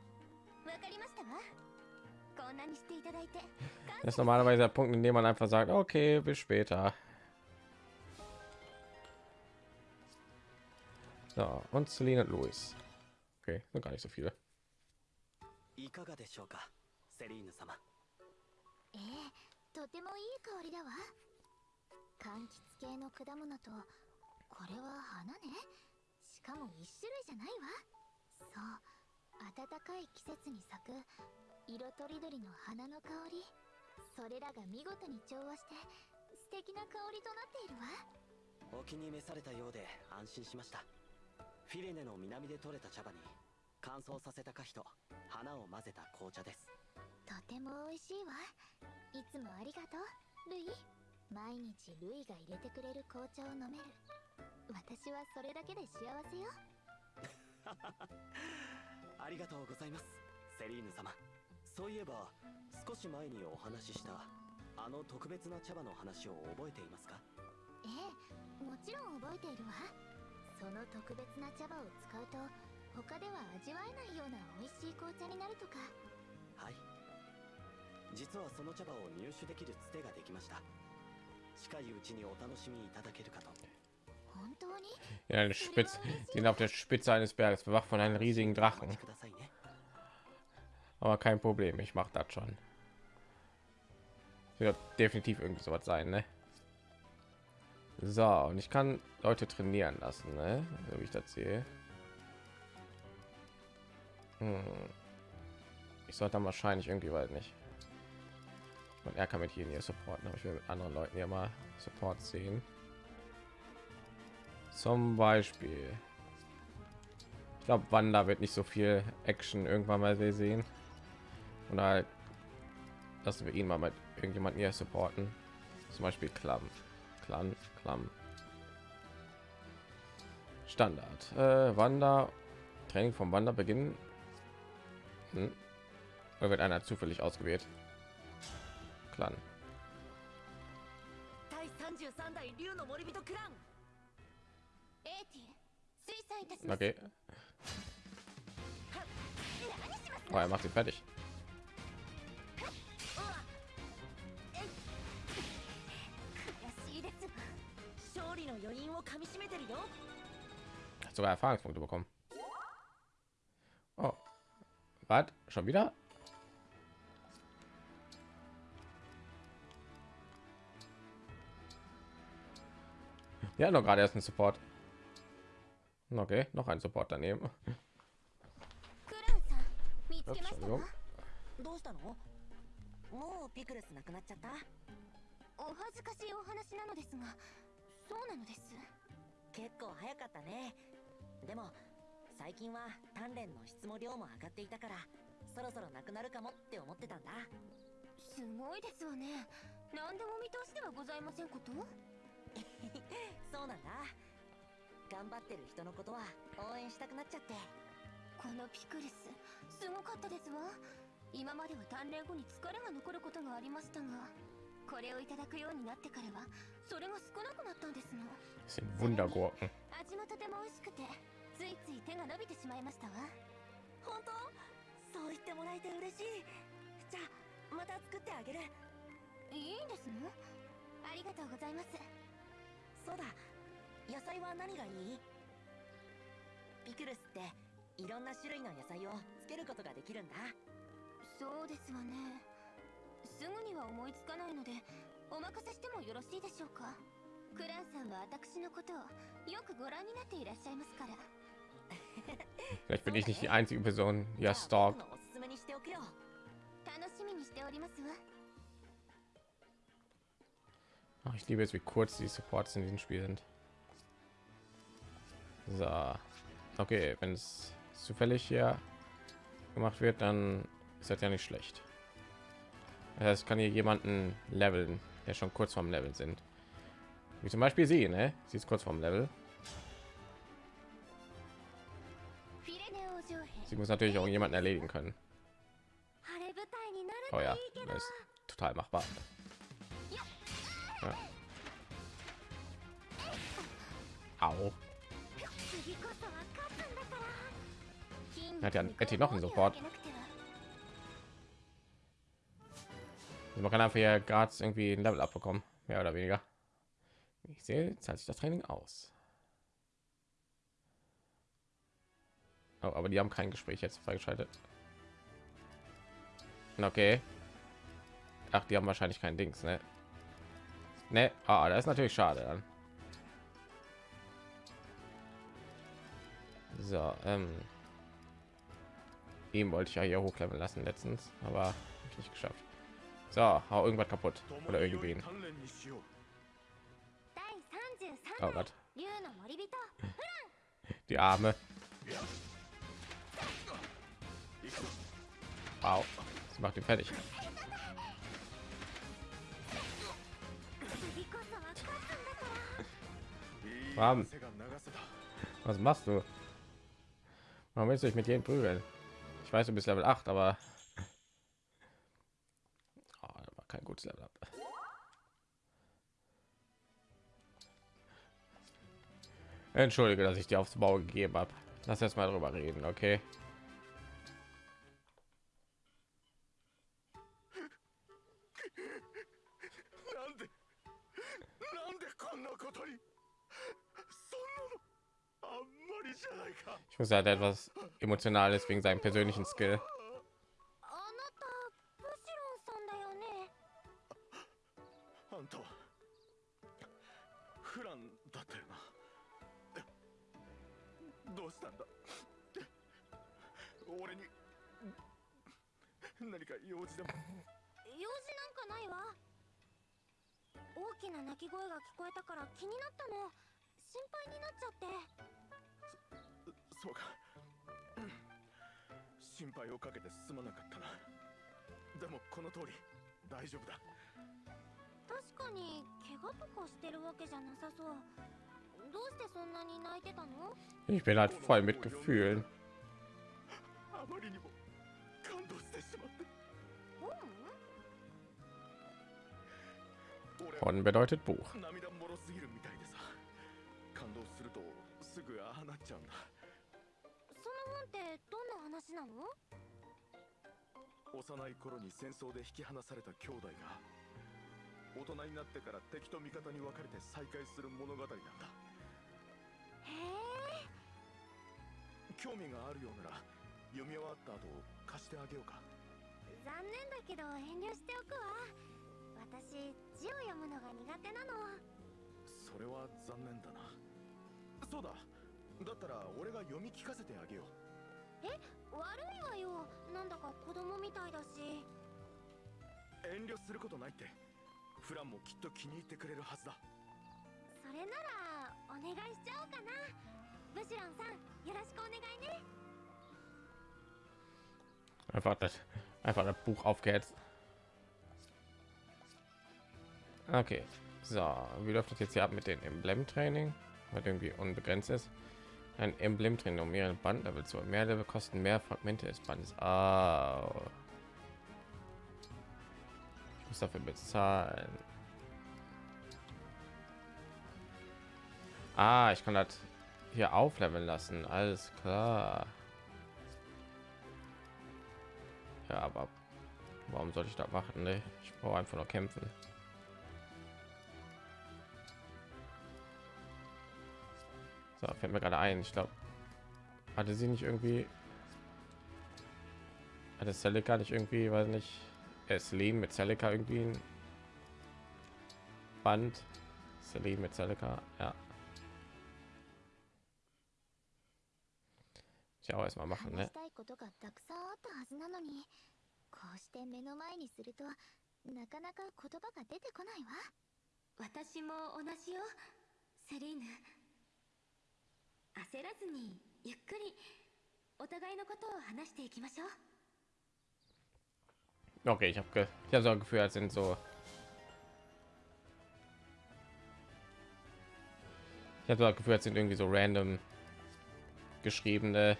C: Das ist normalerweise der Punkt, in dem man einfach sagt, okay, bis später. So, und Celine und Louis. Okay, sind gar nicht so viele.
A: いかがでしょうかセリーヌ様
D: ええとてもいい香りだわ柑橘系の果物とこれは花ねしかも一種類じゃないわそう 暖かい季節に咲く色とりどりの花の香り。それらが見事に調和して素敵な香りとなっているわ。
A: お気に召されたようで安心しました。フィレネの南で採れた茶葉に乾燥させた果皮と花を混ぜた紅茶です。
D: とても美味しいわ。いつもありがとうルイ。毎日ルイが入れてくれる紅茶を飲める。私はそれだけで幸せよ
A: ありがとうございます。セリーヌ様。そういえば少し前にお話ししたあの特別な茶葉の話を覚えていますか？
D: ええもちろん覚えているわ。その特別な茶葉を使うと他では味わえないような美味しい紅茶になるとか。
A: はい。実はその茶葉を入手できるつてができました。近いうちにお楽しみいただけるかと
C: den, Spitz, den auf der Spitze eines Berges bewacht von einem riesigen Drachen. Aber kein Problem, ich mache das schon. Wird definitiv irgendwie so was sein, ne? So, und ich kann Leute trainieren lassen, ne? So wie ich das sehe. Hm. Ich sollte dann wahrscheinlich irgendwie weit nicht. Und er kann mit hier hier supporten, aber ich will mit anderen Leuten ja mal Support sehen. Zum Beispiel. Ich glaube, Wanda wird nicht so viel Action irgendwann mal sehen. Und halt lassen wir ihn mal mit irgendjemanden hier supporten. Zum Beispiel Klamm. Klamm, Klamm. Standard. Äh, Wanda. Training vom Wander beginnen. Hm. Oder wird einer zufällig ausgewählt? Clan. Okay. Oh, er macht sie fertig. Hat sogar Erfahrungspunkte bekommen. Oh. Was? Schon wieder? Ja, noch gerade erst ein Support. Okay, noch ein Support daneben.
D: クランさん見つけましたわ
C: Entschuldigung.
J: どうしたのもうピクルスなくなっちゃった
D: お恥ずかしいお話なのですがそうなのです
J: 結構早かったねでも最近は鍛錬の質も量も上がっていたからそろそろなくなるかもって思ってたんだ.
D: すごいですわね何でも見通しではございませんこと
J: そうなんだ頑張ってる人のことは応援したくなっちゃって。
D: このピクルスすごかったですわ。今までは鍛錬後に疲れが残ることがありましたがこれをいただくようになってからはそれが少なくなったんですの。
C: sind Wundergurken.
D: 味もとても美味しくてついつい手が伸びてしまいましたわ。
J: 本当？そう言ってもらえて嬉しい。じゃあまた作ってあげる。
D: いいんですの？ありがとうございます。
J: そうだ野菜は何がいい？ピクルスっていろんな種類の野菜をつけることができるんだ。
D: そうですわね。すぐには思いつかないのでお任せしてもよろしいでしょうか？クランさんは私のことをよくご覧になっていらっしゃいますから。
C: Vielleicht bin ich nicht die einzige Person, er
J: くよ。
D: 楽しみにしておりますわ。
C: Ach, ich liebe es, wie kurz die Supports in diesem Spiel sind. So. Okay, wenn es zufällig hier gemacht wird, dann ist das ja nicht schlecht. Das heißt, kann hier jemanden leveln, der schon kurz vorm Level sind. Wie zum Beispiel sie, ne? Sie ist kurz vorm Level. Sie muss natürlich auch jemanden erledigen können. Oh ja, das ist total machbar. Ja. Au. Hat ja- hätte noch einen Support. Also man kann einfach hier gerade irgendwie ein Level abbekommen, mehr oder weniger. Ich sehe, zahlt sich das Training aus. Oh, aber die haben kein Gespräch jetzt freigeschaltet. Okay. Ach, die haben wahrscheinlich kein Dings, ne? Ne, ah, das ist natürlich schade dann. So, ähm, ihm wollte ich ja hier hochleveln lassen letztens, aber nicht geschafft. So, hau irgendwas kaputt oder irgendwen. Oh Gott. Die Arme. Wow. Sie macht ihn fertig. Was machst du? Warum willst du dich mit jedem prügeln? Ich weiß, du bist Level 8, aber ah, oh, war kein gutes Level ab. Entschuldige, dass ich dir aufs Bau gegeben habe. Lass jetzt mal drüber reden, okay? Ich muss halt etwas Emotionales wegen seinem persönlichen Skill.
D: 心配
K: をかけてすまなかったな。でもこの通り大丈夫だ。
D: 確かに怪我とかしてるわけじゃなさそう。どうしてそんなに泣いてたの
C: ？Ich bin halt voll mit Gefühlen.
K: あまりにも感動してしまって。
C: Von bedeutet Buch.
K: 涙もろすぎるみたいでさ。感動するとすぐああなっちゃうんだ
D: ってどんな話なの？
K: 幼い頃に戦争で引き離された兄弟が大人になってから敵と味方に分かれて再会する物語なんだ。
D: へえ。
K: 興味があるようなら読み終わった後貸してあげようか。
D: 残念だけど遠慮しておくわ。私字を読むのが苦手なの。
K: それは残念だな。そうだ。だったら俺が読み聞かせてあげよう
D: え悪いわよなんだか子供みたいだし
K: 遠慮することないってフランもきっと気に入ってくれるはずだ
D: それならお願いしちゃおうかなブシロンさんよろしくお願いね
C: Einfach das, einfach das Buch aufgehetzt. Okay, so, wie läuft das jetzt hier ab mit dem Emblem-Training? Weil irgendwie unbegrenzt ist. Ein Emblem-Training um mehrere Bandlevel zu mehr Level kosten mehr Fragmente des Bandes. Ah. Ich muss dafür bezahlen. Ah, ich kann das hier aufleveln lassen. Alles klar. Ja, aber warum sollte ich da machen? Ne? Ich brauche einfach nur kämpfen. So, fällt mir gerade ein. Ich glaube, hatte sie nicht irgendwie hatte Celica nicht irgendwie, weiß nicht, Celine mit Celica irgendwie ein Band. Celine mit Celica, ja. Ich auch erstmal machen,
D: 話
C: ne?
D: したいことがたくさんあったはずなのにこうして目の前にするとなかなか言葉が出てこないわ私も同じよセリーヌ 焦らずにゆっくりお互いのことを話していきましょう
C: Okay, ich habe ge ich habe so ein Gefühl, als sind so ich habe so das Gefühl, als sind irgendwie so random geschriebene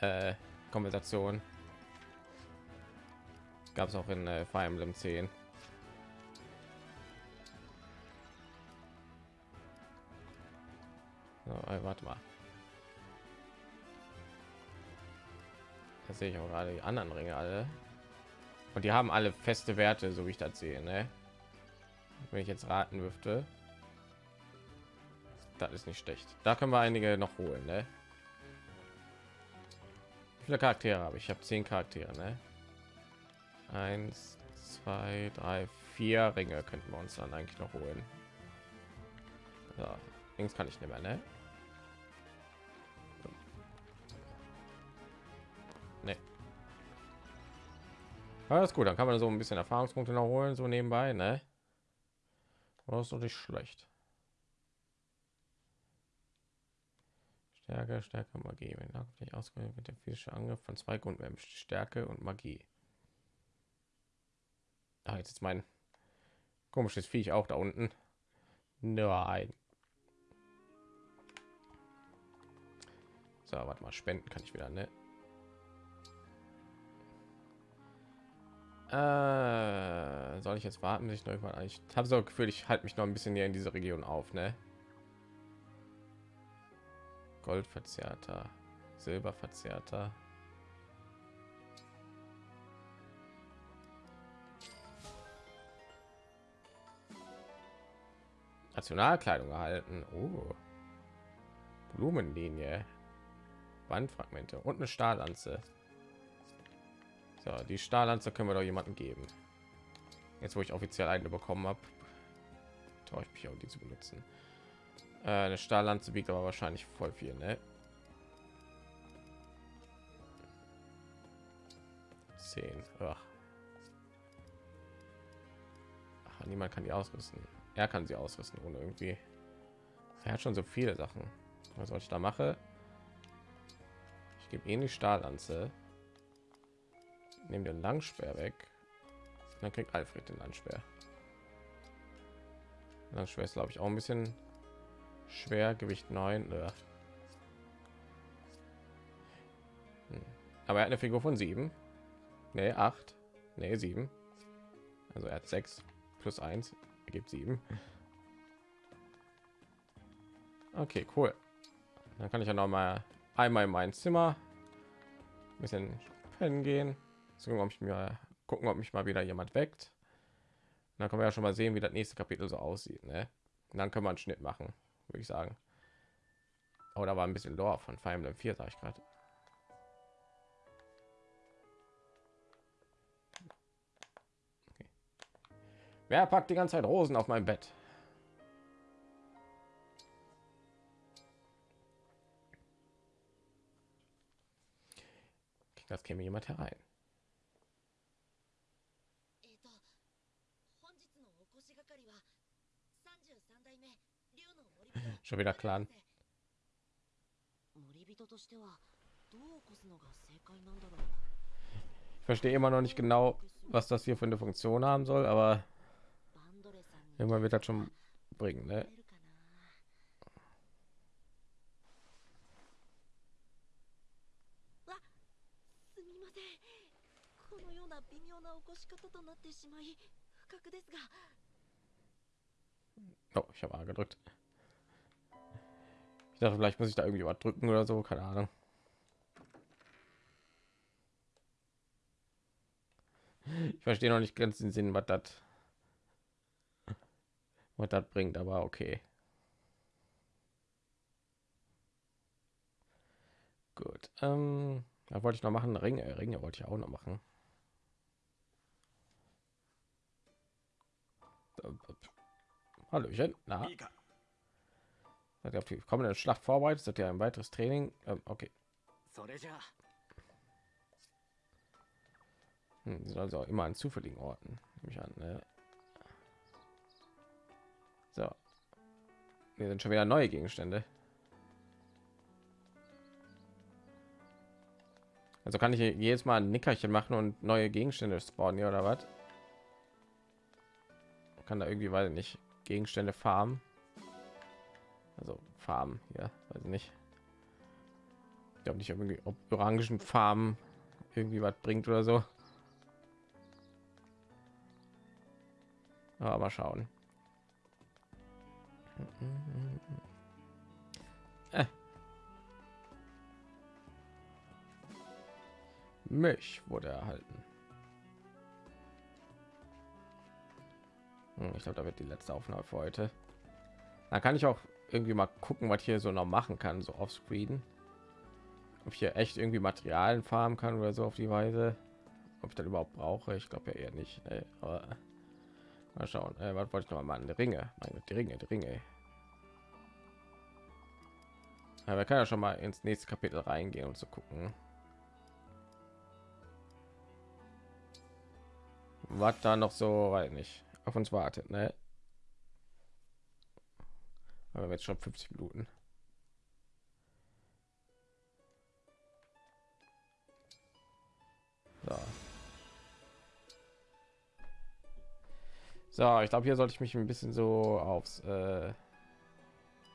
C: äh, Konversation. Gab es auch in äh, Fire Emblem 10. So, äh, warte mal. Da sehe ich auch gerade die anderen Ringe alle. Und die haben alle feste Werte, so wie ich das sehe. Ne? Wenn ich jetzt raten dürfte, das ist nicht schlecht. Da können wir einige noch holen. Ne? Wie viele Charaktere habe ich? Ich habe zehn Charaktere. Ne? Eins, zwei, drei, vier Ringe könnten wir uns dann eigentlich noch holen. Ja, links kann ich nicht mehr. Ne? Alles gut, dann kann man so ein bisschen Erfahrungspunkte noch holen, so nebenbei, ne? Das ist doch nicht schlecht. Stärke, Stärke, Magie. Wenn nicht ausgewählt wird der physische Angriff von zwei Grundwerten Stärke und Magie. Ah, jetzt ist mein komisches Viech auch da unten. Nein. So, warte mal, spenden kann ich wieder, ne? Äh, soll ich jetzt warten, bis ich noch mal ich habe so Gefühl, ich halte mich noch ein bisschen näher in diese Region auf, ne? Goldverzerrter, Silberverzerrter. Nationalkleidung erhalten. Oh. Blumenlinie. Wandfragmente und eine Stahllanze. So, die Stahllanze können wir doch jemanden geben. Jetzt, wo ich offiziell eine bekommen habe, traue ich mich auch die zu benutzen. Äh, eine Stahllanze wiegt aber wahrscheinlich voll viel, ne? 10. Ach. Ach, niemand kann die ausrüsten. Er kann sie ausrüsten ohne irgendwie. Er hat schon so viele Sachen. Was soll ich da mache? Ich gebe ihn die Stahllanze nehme den Langspeer weg. Dann kriegt Alfred den Landspeer. Langspeer ist glaube ich auch ein bisschen schwer, Gewicht 9. Hm. Aber er hat eine Figur von 7. Nee, 8. Nee, 7. Also er hat 6 plus 1 ergibt 7. Okay, cool. Dann kann ich ja noch mal einmal in mein Zimmer ein bisschen pennen gehen gucken, ob ich mir gucken, ob mich mal wieder jemand weckt. Und dann können wir ja schon mal sehen, wie das nächste Kapitel so aussieht. Ne? Und dann können wir einen Schnitt machen, würde ich sagen. Oh, da war ein bisschen Lore von Fire Emblem 4, sage ich gerade. Wer packt die ganze Zeit Rosen auf mein Bett? Das käme jemand herein. Schon wieder Clan. Ich verstehe immer noch nicht genau, was das hier für eine Funktion haben soll, aber irgendwann wird das schon bringen, ne? Oh, ich habe A gedrückt. Ich dachte, vielleicht muss ich da irgendwie was drücken oder so, keine Ahnung. Ich verstehe noch nicht ganz den Sinn, was das was das bringt, aber okay. Gut. Ähm, da wollte ich noch machen. Ringe, Ringe wollte ich auch noch machen. Hallöchen. Na? Seid ihr auf die kommende Schlacht vorbereitet? Seid ihr ein weiteres Training? Ähm, okay. Hm, die also immer an zufälligen Orten. Nehme ich an. Ne? So. Hier sind schon wieder neue Gegenstände. Also kann ich jedes Mal ein Nickerchen machen und neue Gegenstände spawnen hier oder was? Kann da irgendwie, weil nicht Gegenstände farmen. Also Farben ja weiß nicht. Ich glaube nicht irgendwie ob orangen Farben irgendwie was bringt oder so. Aber mal schauen. Äh. Milch wurde erhalten ich glaube, da wird die letzte Aufnahme für heute. Da kann ich auch irgendwie mal gucken, was hier so noch machen kann, so auf Screen. Ob ich hier echt irgendwie Materialien farmen kann oder so auf die Weise. Ob ich das überhaupt brauche, ich glaube ja eher nicht. Nee, aber mal schauen. Äh, was wollte ich noch mal an? Die Ringe, meine die Ringe, die Ringe. Wir können ja schon mal ins nächste Kapitel reingehen und zu gucken. Was da noch so, weiß nicht, auf uns wartet, ne? Aber jetzt schon 50 Minuten. So. So, ich glaube, hier sollte ich mich ein bisschen so aufs, äh,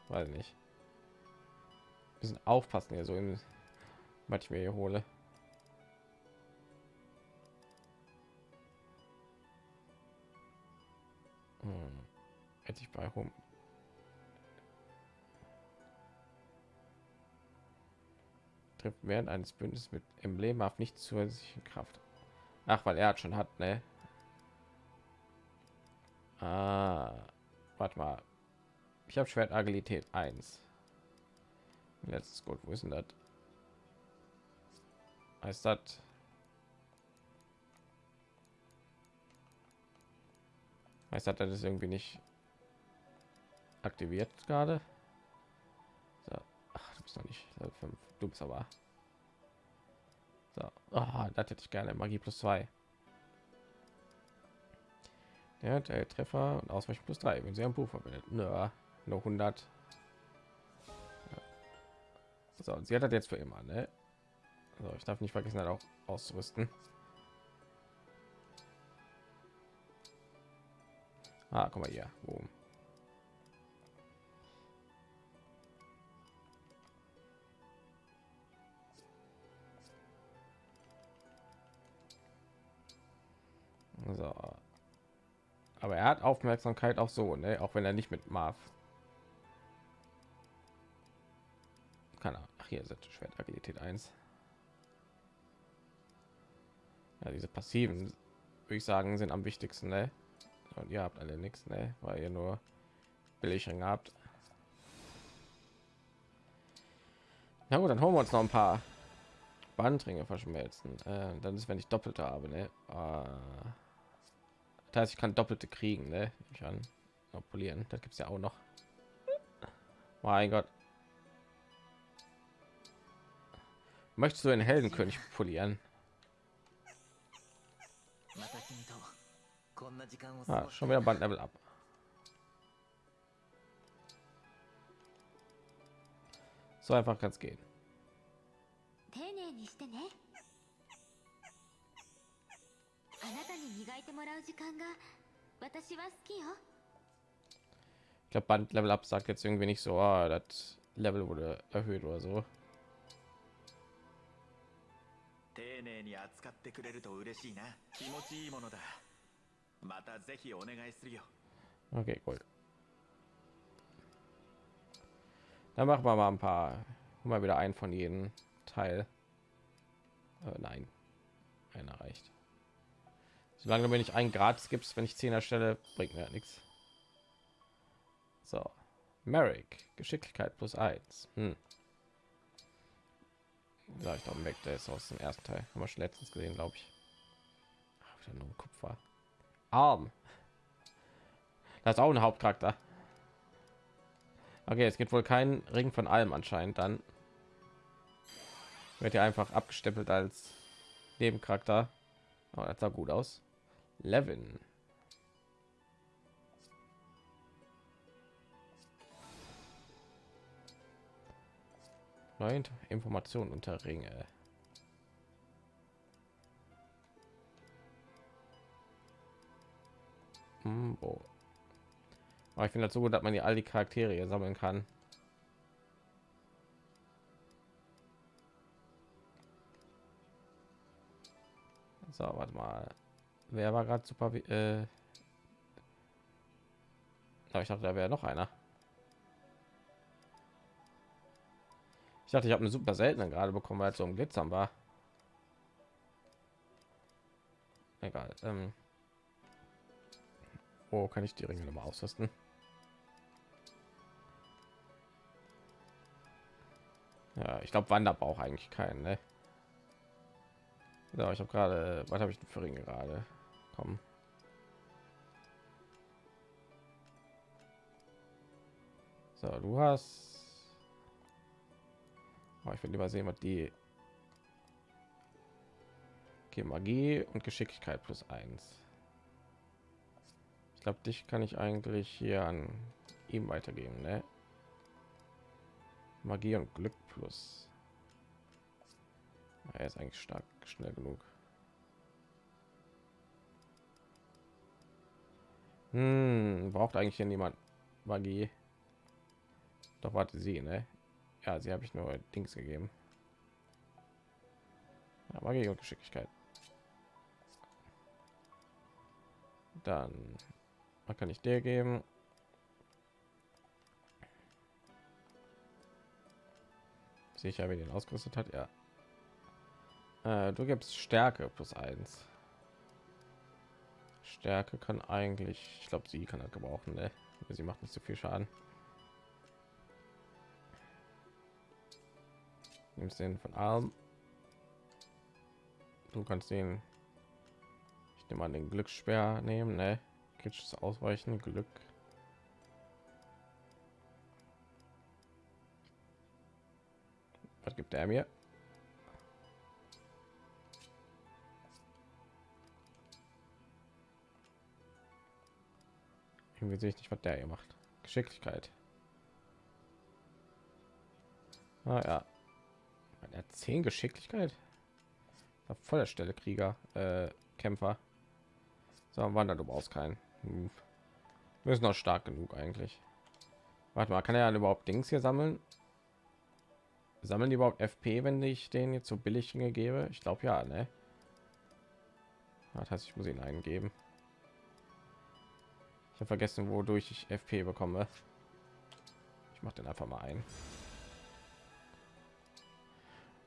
C: weiß nicht, bisschen aufpassen hier so im, was ich mir hier hole. Hm. Hätte ich bei Home trifft während eines Bündnisses mit emblemhaft nicht zusätzlichen Kraft. Ach, weil er hat schon hat, ne? Ah, warte mal. Ich habe Schwert Agilität 1. Letztes Gut, wo ist denn das? Heißt das? Heißt das, das ist irgendwie nicht aktiviert gerade? So. Ach, du bist noch nicht Level 5. Du bist aber. So. Oh, das hätte ich gerne. Magie plus 2. Ja, der Treffer und Ausweichen plus 3, wenn sie ein Buch verwendet. Nö, nur 100. Ja. So, sie hat das jetzt für immer, ne? Also ich darf nicht vergessen, halt auch auszurüsten. Ah, guck mal hier. Boom. So. Aber er hat Aufmerksamkeit auch so, ne? Auch wenn er nicht mit Marv. Kann er. Ach, hier ist Schwert Agilität 1. Ja, diese passiven, würde ich sagen, sind am wichtigsten, ne? Und ihr habt alle nichts, ne? Weil ihr nur billig habt. Na gut, dann holen wir uns noch ein paar Bandringe verschmelzen. Äh, dann ist, wenn ich doppelte habe, ne? Äh, das heißt, ich kann doppelte kriegen, ne? Ich kann polieren. Das gibt es ja auch noch. Mein Gott. Möchtest du einen Heldenkönig polieren? Ah, schon wieder Bandlevel ab. So einfach kann es gehen. あなたに磨いてもらう時間が私は好きよ。Ich glaube, Band Level Up sagt jetzt irgendwie nicht so, ah, das Level wurde erhöht oder so. 丁寧に扱ってくれると嬉しいな。気持ちいいものだ。 Okay, cool. Dann machen wir mal ein paar. Mal wieder ein von jedem Teil. Äh, nein, einer reicht. Solange mir nicht ein Grad gibst, wenn ich 10 erstelle, bringt mir nichts. So, Merrick, Geschicklichkeit plus 1. Hm. Ich glaube, weg, der ist aus dem ersten Teil. Haben wir schon letztens gesehen, glaube ich. Ach, wieder nur Kupfer. Arm. Das ist auch ein Hauptcharakter. Okay, es gibt wohl kein Ring von allem anscheinend. Dann wird er einfach abgestempelt als Nebencharakter. Oh, das sah gut aus. Levin. Neue Informationen unter Ringe. Hm, Aber ich finde das so gut, dass man die all die Charaktere sammeln kann. So, warte mal. Wer war gerade super? Äh, ich dachte, da wäre noch einer. Ich dachte, ich habe eine super seltene gerade bekommen, weil es so ein Glitzern war. Egal. Ähm. Wo kann ich die Ringe noch mal ausrüsten? Ja, ich glaube, Wander braucht eigentlich keinen. Ne? Ja, ich habe gerade, was habe ich denn für Ringe gerade? Komm. So, du hast. Oh, ich will lieber sehen, was die. Okay, Magie und Geschicklichkeit plus eins. Glaube, dich kann ich eigentlich hier an ihm weitergeben, ne? Magie und Glück plus. Er ist eigentlich stark, schnell genug. Hm, braucht eigentlich hier niemand Magie? Doch warte sie, ne? Ja, sie habe ich nur Dings gegeben. Ja, Magie und Geschicklichkeit. Dann was kann ich dir geben? Sicher, wie den ausgerüstet hat, ja. Äh, du gibst Stärke plus eins. Stärke kann eigentlich, ich glaube, sie kann er gebrauchen, ne? Sie macht nicht so viel Schaden. Nimmst den von Arm. Du kannst den, ich nehme an den Glückssperr nehmen, ne? Kritisches Ausweichen, Glück. Was gibt er mir? Irgendwie sehe ich nicht, was der hier macht. Geschicklichkeit. Ah ja. Er hat zehn Geschicklichkeit. War voll der Stelle Krieger, äh, Kämpfer. So, Wander, du brauchst keinen. Hm. Wir sind noch stark genug eigentlich. Warte mal, kann er ja überhaupt Dings hier sammeln? Sammeln die überhaupt FP, wenn ich den jetzt so billig gebe? Ich glaube ja, ne? Das heißt, ich muss ihn eingeben. Ich habe vergessen, wodurch ich FP bekomme. Ich mache den einfach mal ein.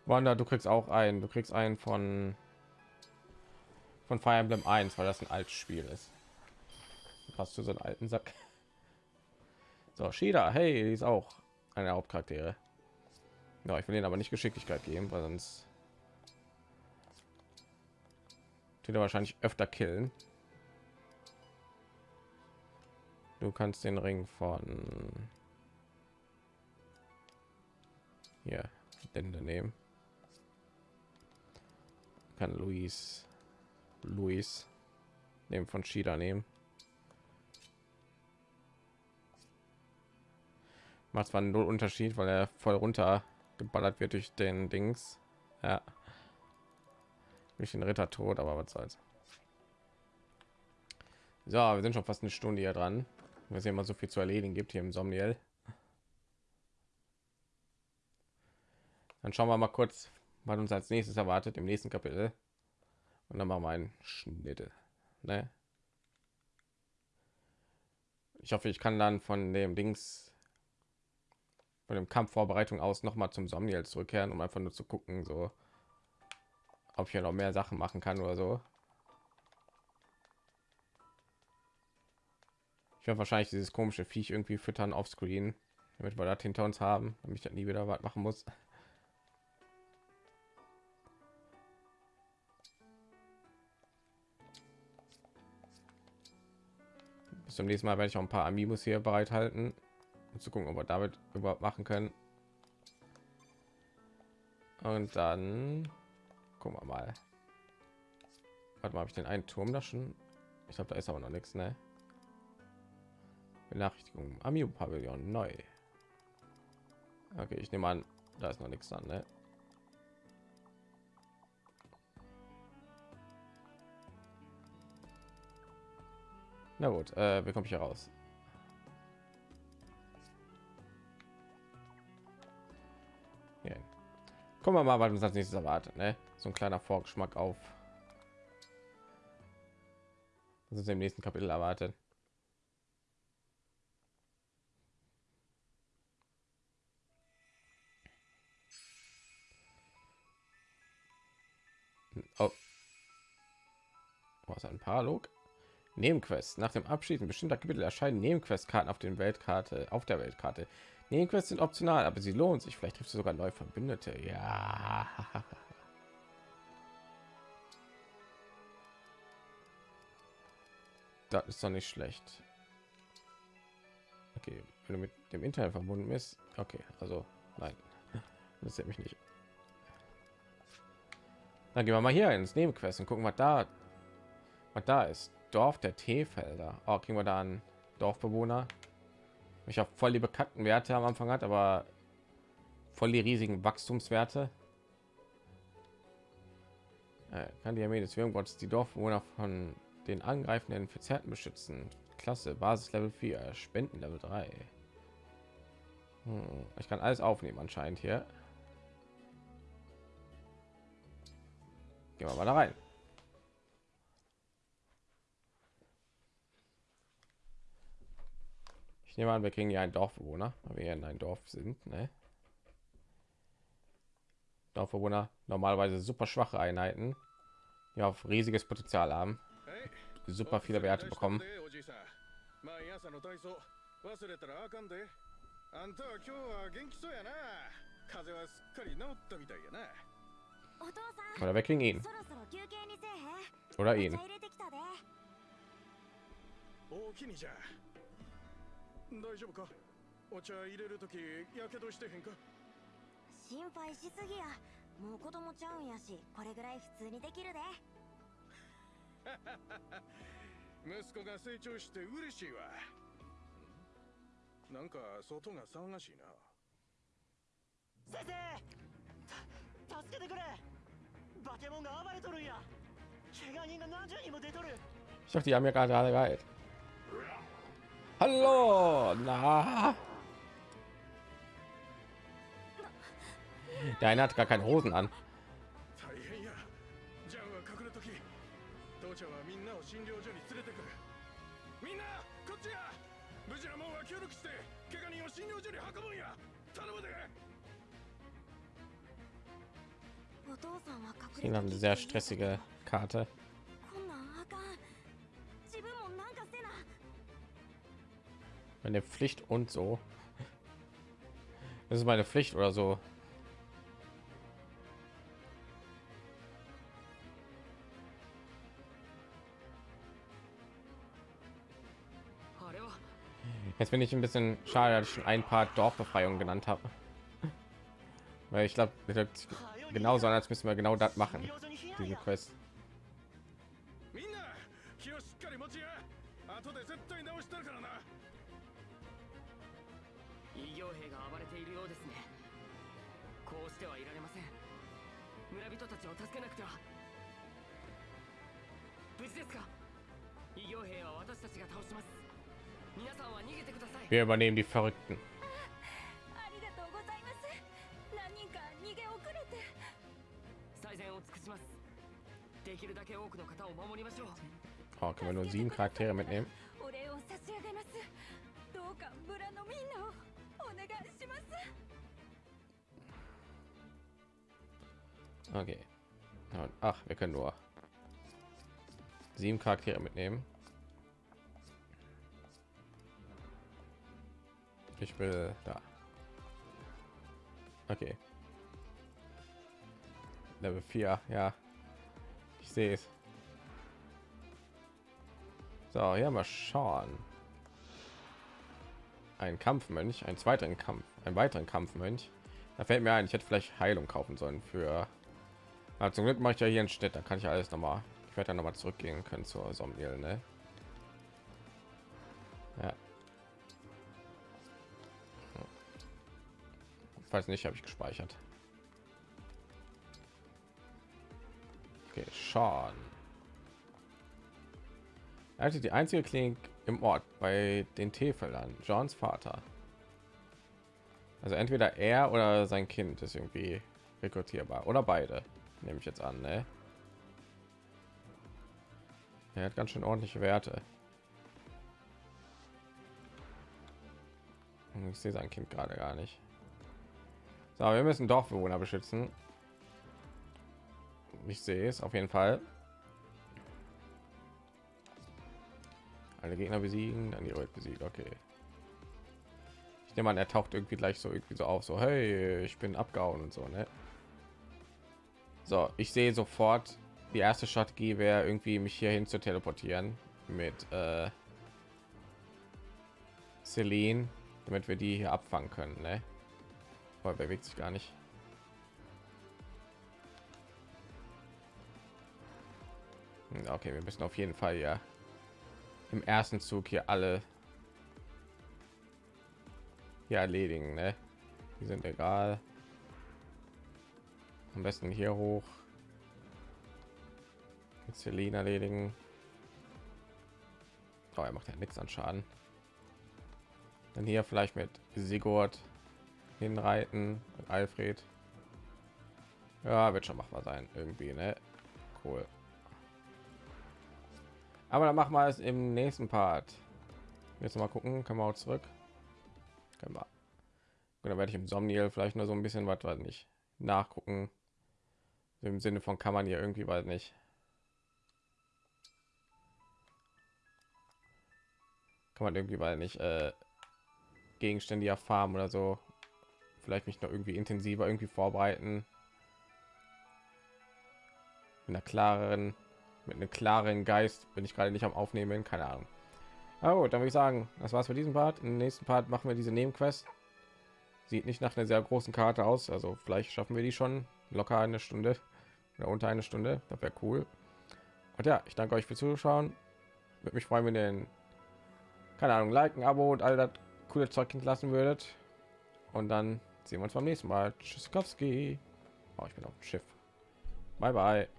C: Wanda, du kriegst auch einen. Du kriegst einen von von Fire Emblem 1, weil das ein altes Spiel ist. Passt zu so einen alten Sack. So, Shida, hey, die ist auch eine Hauptcharaktere. Ja, ich will ihnen aber nicht Geschicklichkeit geben, weil sonst tut er wahrscheinlich öfter killen. Du kannst den Ring von hier Dende nehmen. Kann Luis Luis nehmen von Shida nehmen. Macht zwar null Unterschied, weil er voll runter geballert wird durch den Dings. Ja. Durch den Ritter tot, aber was soll's. So, wir sind schon fast eine Stunde hier dran. Wir sehen mal so viel zu erledigen gibt hier im Somniel. Dann schauen wir mal kurz, was uns als nächstes erwartet im nächsten Kapitel. Und dann machen wir einen Schnitte. Ne? Ich hoffe, ich kann dann von dem Dings von dem Kampfvorbereitung aus noch mal zum Somniel zurückkehren, um einfach nur zu gucken, so ob ich ja noch mehr Sachen machen kann oder so. Ich werde wahrscheinlich dieses komische Viech irgendwie füttern auf Screen, damit wir das hinter uns haben, damit ich das nie wieder was machen muss. Bis zum nächsten Mal werde ich auch ein paar Amiibos hier bereithalten, um zu gucken, ob wir damit überhaupt machen können. Und dann gucken wir mal. Warte mal, habe ich den einen Turm da schon? Ich glaube, da ist aber noch nichts, ne? Benachrichtigung Amiibo Pavillon neu. Okay, ich nehme an, da ist noch nichts dran, ne? Na gut, äh, wie komme ich hier raus? Kommen wir mal, was uns als nächstes erwartet, ne? So ein kleiner Vorgeschmack auf. Was uns im nächsten Kapitel erwartet. Oh. Was ein Paralog? Nebenquests. Nach dem Abschließen bestimmter Kapitel erscheinen Nebenquestkarten auf den Weltkarte, auf der Weltkarte. Nebenquests sind optional, aber sie lohnen sich. Vielleicht triffst du sogar neue Verbündete. Ja. Das ist doch nicht schlecht. Okay, wenn du mit dem Internet verbunden bist. Okay, also nein, das mich nicht. Dann gehen wir mal hier ins Nebenquest und gucken, was da, was da ist. Dorf der Teefelder. Oh, kriegen wir da einen Dorfbewohner? Ich habe voll die bekannten Werte am Anfang hat, aber voll die riesigen Wachstumswerte. Äh, kann die Armee des Würmgottes die Dorfbewohner von den angreifenden Verzerrten beschützen. Klasse, Basis Level 4, Spenden Level 3. Hm, ich kann alles aufnehmen anscheinend hier. Gehen wir mal da rein. Ich nehme an, wir kriegen ja einen Dorfbewohner, weil wir in ein Dorf sind. Ne? Dorfbewohner normalerweise super schwache Einheiten, die auf riesiges Potenzial haben, super viele Werte bekommen. あんたは今日は元気そうやな風邪はすっかり治ったみたいやなお父さん Oder wir kriegen ihn. Oder ihn. 大きにじゃ 大丈夫か？お茶入れるときやけどしてへんか？心配しすぎや。もう子供ちゃうんやしこれぐらい普通にできるで。息子が成長して嬉しいわ。なんか外が騒がしいな。先生助けてくれ。バケモンが暴れとるんや。怪我人が何十人も出とる。Ich dachte, die haben ja gerade alle geil. Hallo, na. Der eine hat gar keine Hosen an. Sie haben eine sehr stressige Karte. Meine Pflicht und so. Das ist meine Pflicht oder so. Jetzt bin ich ein bisschen schade, dass ich schon ein paar Dorfbefreiungen genannt habe. Weil ich glaube, genau so als müssen wir genau das machen, diese Quest. 傭兵
F: が暴れているようですね。こうしてはいられません。村人たちを助けなくては。無事ですか？異形
C: 兵は私たちが倒します。
F: 皆さんは逃げてください。
C: Wir übernehmen die Verrückten.
I: ありがとうございます。何人か逃げ遅れて。
F: 最善を尽くします。できるだけ多くの方を守りましょう。
C: Oh, können wir nur sieben Charaktere mitnehmen?
I: お礼を差し上げます。どうか村のみんなを。
C: Okay. Ach, wir können nur sieben Charaktere mitnehmen. Ich will da. Okay. Level 4, ja. Ich sehe es. So, hier mal schauen. Ein Kampfmönch, einen zweiten Kampf, einen weiteren Kampfmönch. Da fällt mir ein, ich hätte vielleicht Heilung kaufen sollen für. Aber zum Glück mache ich ja hier in Städte, da kann ich alles noch mal. Ich werde dann noch mal zurückgehen können zur Somniel, ne? Ja. Falls nicht, habe ich gespeichert. Okay, Sean. Er die einzige Klinik im Ort bei den Teefeldern. Johns Vater. Also entweder er oder sein Kind ist irgendwie rekrutierbar oder beide, nehme ich jetzt an. Ne? Er hat ganz schön ordentliche Werte. Ich sehe sein Kind gerade gar nicht. So, wir müssen Dorfbewohner beschützen. Ich sehe es auf jeden Fall. Alle Gegner besiegen, dann die Welt besiegt. Okay. Ich nehme an, er taucht irgendwie gleich so irgendwie so auf, so hey, ich bin abgehauen und so, ne? So, ich sehe sofort, die erste Strategie wäre irgendwie mich hierhin zu teleportieren mit äh, Celine, damit wir die hier abfangen können, ne? Aber bewegt sich gar nicht. Hm, Okay, wir müssen auf jeden Fall ja im ersten Zug hier alle hier erledigen, ne? Die sind egal. Am besten hier hoch. Jetzt Celine erledigen. Oh, er macht ja nichts an Schaden. Dann hier vielleicht mit Sigurd hinreiten und Alfred. Ja, wird schon machbar sein irgendwie, ne? Cool. Aber dann machen wir es im nächsten Part. Jetzt mal gucken, können wir auch zurück. Können wir. Und dann werde ich im Somniel vielleicht nur so ein bisschen was, was nicht nachgucken. Im Sinne von kann man hier irgendwie, weiß nicht. Kann man irgendwie, weil nicht äh, Gegenstände erfahren oder so. Vielleicht mich noch irgendwie intensiver irgendwie vorbereiten. Mit einer klareren, mit einem klaren Geist bin ich gerade nicht am Aufnehmen, keine Ahnung. Oh, dann würde ich sagen, das war's für diesen Part. Im nächsten Part machen wir diese Nebenquest. Sieht nicht nach einer sehr großen Karte aus, also vielleicht schaffen wir die schon locker eine Stunde oder unter eine Stunde. Das wäre cool. Und ja, ich danke euch fürs Zuschauen. Würde mich freuen, wenn ihr den, keine Ahnung, liken, Abo und all das coole Zeug hinterlassen würdet. Und dann sehen wir uns beim nächsten Mal. Tschüssikowski. Oh, ich bin auf dem Schiff. Bye bye.